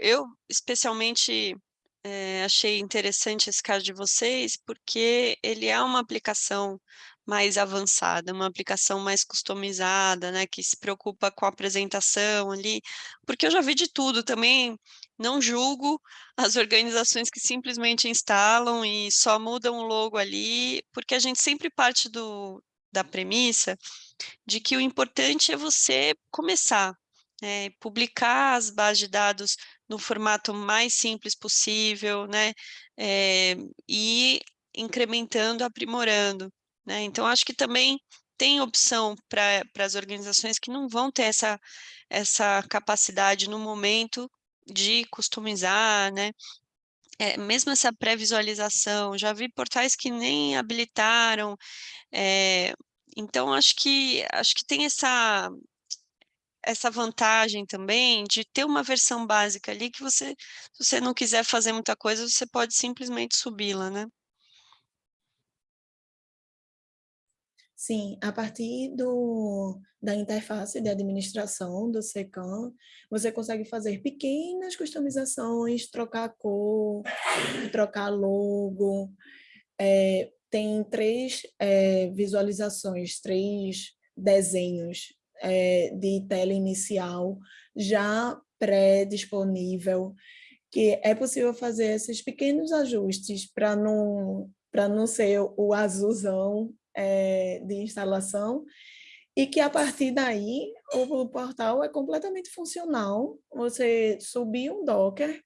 eu especialmente é, achei interessante esse caso de vocês, porque ele é uma aplicação mais avançada, uma aplicação mais customizada, né, que se preocupa com a apresentação ali, porque eu já vi de tudo também, não julgo as organizações que simplesmente instalam e só mudam o logo ali, porque a gente sempre parte do, da premissa de que o importante é você começar, né, publicar as bases de dados no formato mais simples possível, né, é, e incrementando, aprimorando. Né? Então, acho que também tem opção para as organizações que não vão ter essa, essa capacidade no momento de customizar, né? É, mesmo essa pré-visualização, já vi portais que nem habilitaram, é, então acho que, acho que tem essa, essa vantagem também de ter uma versão básica ali que você, se você não quiser fazer muita coisa, você pode simplesmente subi-la, né? Sim, a partir do, da interface de administração do SECAM, você consegue fazer pequenas customizações, trocar cor, trocar logo. É, tem três é, visualizações, três desenhos é, de tela inicial já pré-disponível, que é possível fazer esses pequenos ajustes para não, não ser o azulzão é, de instalação e que a partir daí o portal é completamente funcional. Você subir um Docker,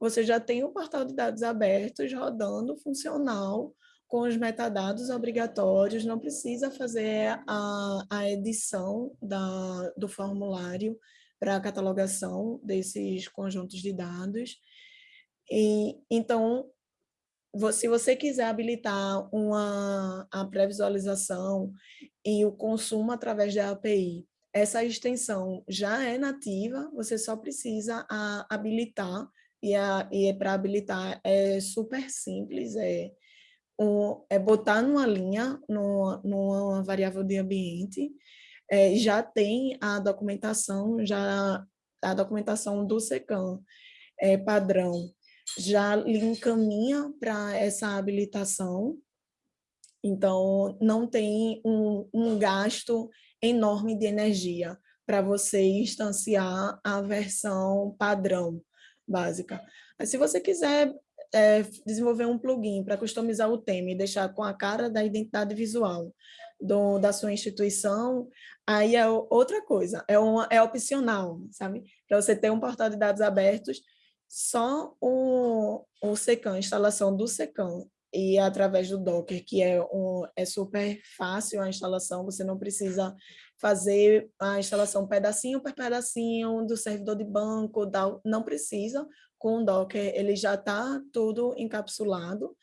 você já tem o portal de dados abertos rodando, funcional, com os metadados obrigatórios, não precisa fazer a, a edição da, do formulário para a catalogação desses conjuntos de dados. E, então, se você quiser habilitar uma, a pré-visualização e o consumo através da API, essa extensão já é nativa, você só precisa a, habilitar, e, e para habilitar é super simples, é, um, é botar numa linha, numa, numa variável de ambiente, é, já tem a documentação, já a documentação do SECAM é, padrão, já lhe encaminha para essa habilitação, então não tem um, um gasto enorme de energia para você instanciar a versão padrão básica. Mas se você quiser é, desenvolver um plugin para customizar o tema e deixar com a cara da identidade visual do, da sua instituição, aí é outra coisa, é, uma, é opcional, sabe? Para você ter um portal de dados abertos só o, o SECAM, a instalação do SECAM, e através do Docker, que é, um, é super fácil a instalação, você não precisa fazer a instalação pedacinho por pedacinho do servidor de banco, não precisa, com o Docker ele já está tudo encapsulado,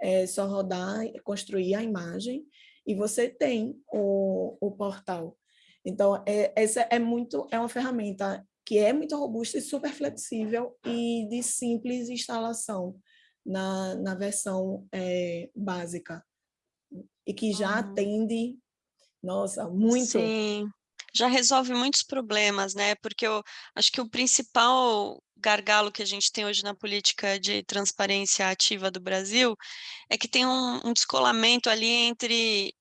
é só rodar, construir a imagem, e você tem o, o portal. Então, é, essa é muito, é uma ferramenta que é muito robusta e super flexível e de simples instalação na, na versão é, básica. E que já atende, nossa, muito. Sim, já resolve muitos problemas, né? Porque eu acho que o principal gargalo que a gente tem hoje na política de transparência ativa do Brasil é que tem um, um descolamento ali entre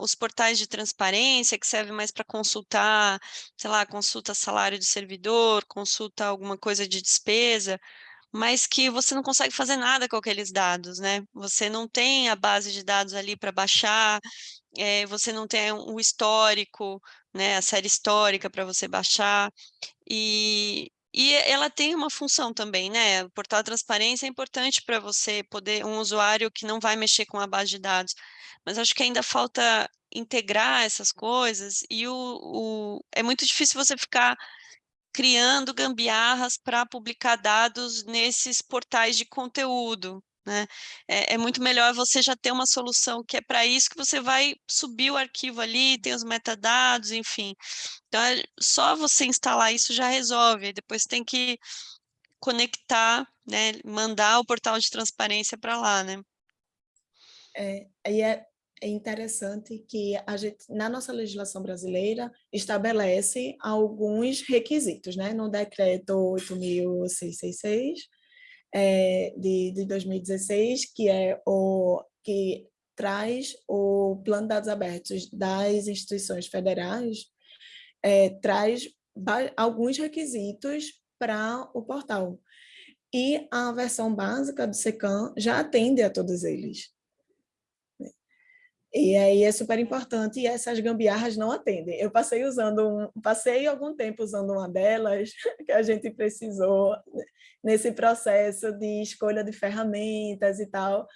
os portais de transparência, que serve mais para consultar, sei lá, consulta salário de servidor, consulta alguma coisa de despesa, mas que você não consegue fazer nada com aqueles dados, né? Você não tem a base de dados ali para baixar, é, você não tem o histórico, né, a série histórica para você baixar, e, e ela tem uma função também, né? O portal transparência é importante para você poder, um usuário que não vai mexer com a base de dados, mas acho que ainda falta integrar essas coisas e o, o é muito difícil você ficar criando gambiarras para publicar dados nesses portais de conteúdo, né? É, é, muito melhor você já ter uma solução que é para isso que você vai subir o arquivo ali, tem os metadados, enfim. Então, é, só você instalar isso já resolve, depois tem que conectar, né, mandar o portal de transparência para lá, né? É, é, é interessante que a gente, na nossa legislação brasileira, estabelece alguns requisitos, né? No decreto 8.666, é, de, de 2016, que é o que traz o plano de dados abertos das instituições federais, é, traz alguns requisitos para o portal. E a versão básica do SECAM já atende a todos eles. E aí é super importante e essas gambiarras não atendem. Eu passei usando um, passei algum tempo usando uma delas que a gente precisou nesse processo de escolha de ferramentas e tal.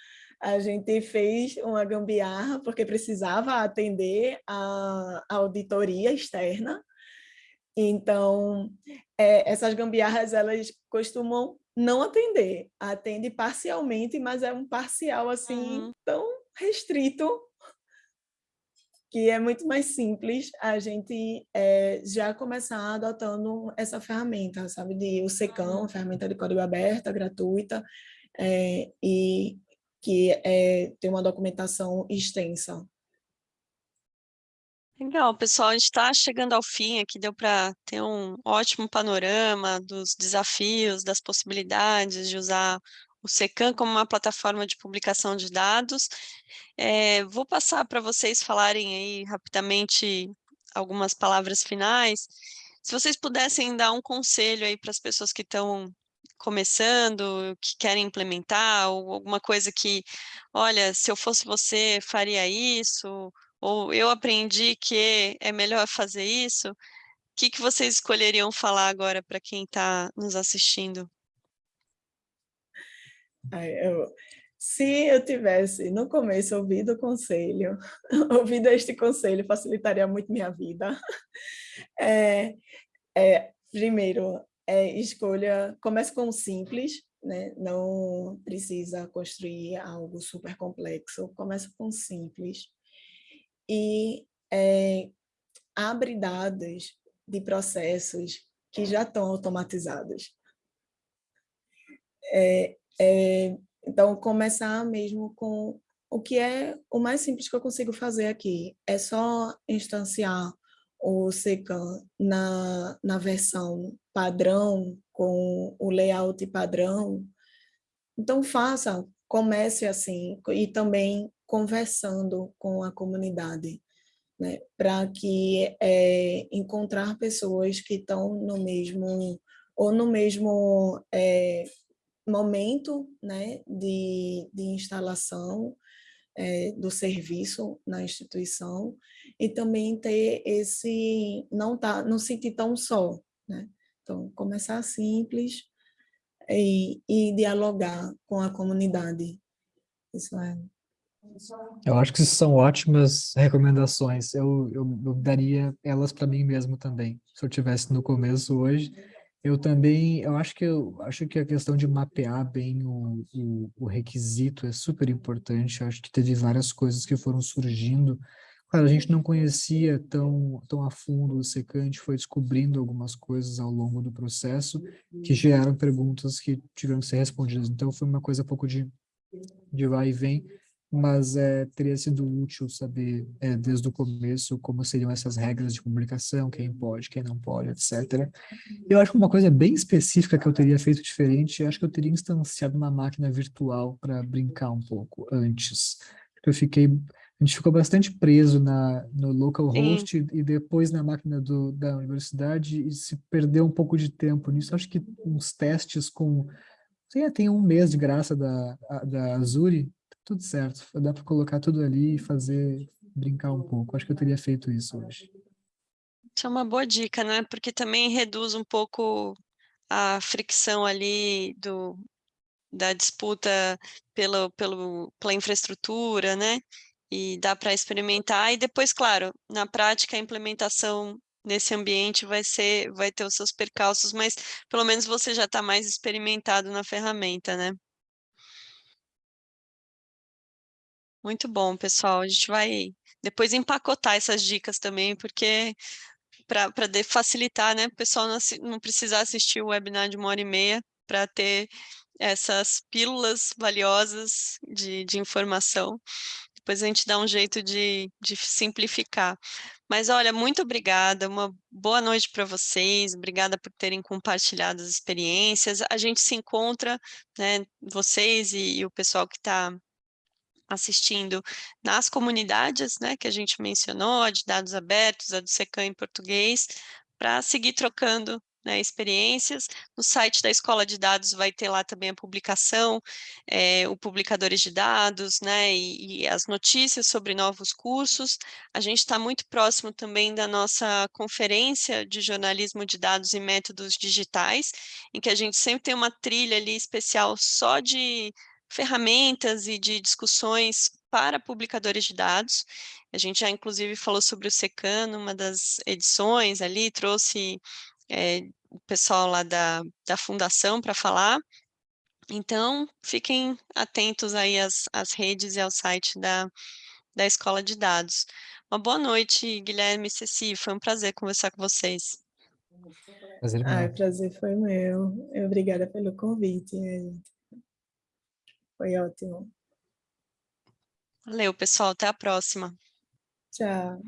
A gente fez uma gambiarra porque precisava atender a, a auditoria externa. Então, é, essas gambiarras elas costumam não atender, atende parcialmente, mas é um parcial assim uhum. tão restrito que é muito mais simples a gente é, já começar adotando essa ferramenta, sabe, de o SECAM, ferramenta de código aberta, gratuita, é, e que é, tem uma documentação extensa. Legal, pessoal, a gente está chegando ao fim aqui, deu para ter um ótimo panorama dos desafios, das possibilidades de usar o SECAM como uma plataforma de publicação de dados. É, vou passar para vocês falarem aí rapidamente algumas palavras finais. Se vocês pudessem dar um conselho aí para as pessoas que estão começando, que querem implementar, ou alguma coisa que, olha, se eu fosse você, faria isso, ou eu aprendi que é melhor fazer isso, o que, que vocês escolheriam falar agora para quem está nos assistindo? Eu, se eu tivesse, no começo, ouvido o conselho, ouvido este conselho, facilitaria muito minha vida. É, é, primeiro, é, escolha, comece com o simples, né? não precisa construir algo super complexo, comece com o simples. E é, abre dados de processos que já estão automatizados. É, é, então, começar mesmo com o que é o mais simples que eu consigo fazer aqui. É só instanciar o SECAM na, na versão padrão, com o layout padrão. Então, faça, comece assim, e também conversando com a comunidade, né? para que é, encontrar pessoas que estão no mesmo, ou no mesmo é, momento né, de, de instalação é, do serviço na instituição e também ter esse, não, tá, não sentir tão só. Né? Então, começar simples e, e dialogar com a comunidade. Isso é eu acho que são ótimas recomendações. Eu, eu, eu daria elas para mim mesmo também. Se eu tivesse no começo hoje, eu também, eu acho que eu acho que a questão de mapear bem o, o, o requisito é super importante. Eu acho que teve várias coisas que foram surgindo. Claro, a gente não conhecia tão, tão a fundo o secante, foi descobrindo algumas coisas ao longo do processo que geraram perguntas que tiveram que ser respondidas. Então, foi uma coisa pouco de, de vai e vem, mas é, teria sido útil saber é, desde o começo como seriam essas regras de comunicação, quem pode, quem não pode, etc. Eu acho que uma coisa bem específica que eu teria feito diferente, eu acho que eu teria instanciado uma máquina virtual para brincar um pouco antes. Eu fiquei, a gente ficou bastante preso na, no localhost e, e depois na máquina do, da universidade e se perdeu um pouco de tempo nisso. acho que uns testes com... Sei, tem um mês de graça da, da Azure, tudo certo. Dá para colocar tudo ali e fazer, brincar um pouco. Acho que eu teria feito isso hoje. Isso é uma boa dica, né? Porque também reduz um pouco a fricção ali do, da disputa pelo, pelo, pela infraestrutura, né? E dá para experimentar. E depois, claro, na prática, a implementação nesse ambiente vai ser, vai ter os seus percalços, mas pelo menos você já está mais experimentado na ferramenta, né? Muito bom, pessoal. A gente vai depois empacotar essas dicas também, porque para facilitar, né, o pessoal não, não precisar assistir o webinar de uma hora e meia para ter essas pílulas valiosas de, de informação. depois a gente dá um jeito de, de simplificar. Mas olha, muito obrigada, uma boa noite para vocês, obrigada por terem compartilhado as experiências. A gente se encontra, né, vocês e, e o pessoal que está assistindo nas comunidades, né, que a gente mencionou, a de dados abertos, a do SECAM em português, para seguir trocando né, experiências. No site da Escola de Dados vai ter lá também a publicação, é, o Publicadores de Dados, né, e, e, as notícias sobre novos cursos. A gente está muito próximo também da nossa conferência de jornalismo de dados e métodos digitais, em que a gente sempre tem uma trilha ali especial só de ferramentas e de discussões para publicadores de dados. A gente já, inclusive, falou sobre o SECAN, uma das edições ali, trouxe é, o pessoal lá da, da fundação para falar. Então, fiquem atentos aí às, às redes e ao site da, da Escola de Dados. Uma boa noite, Guilherme e Ceci, foi um prazer conversar com vocês. Prazer. Ai, prazer foi meu. Obrigada pelo convite. Foi ótimo. Valeu, pessoal. Até a próxima. Tchau.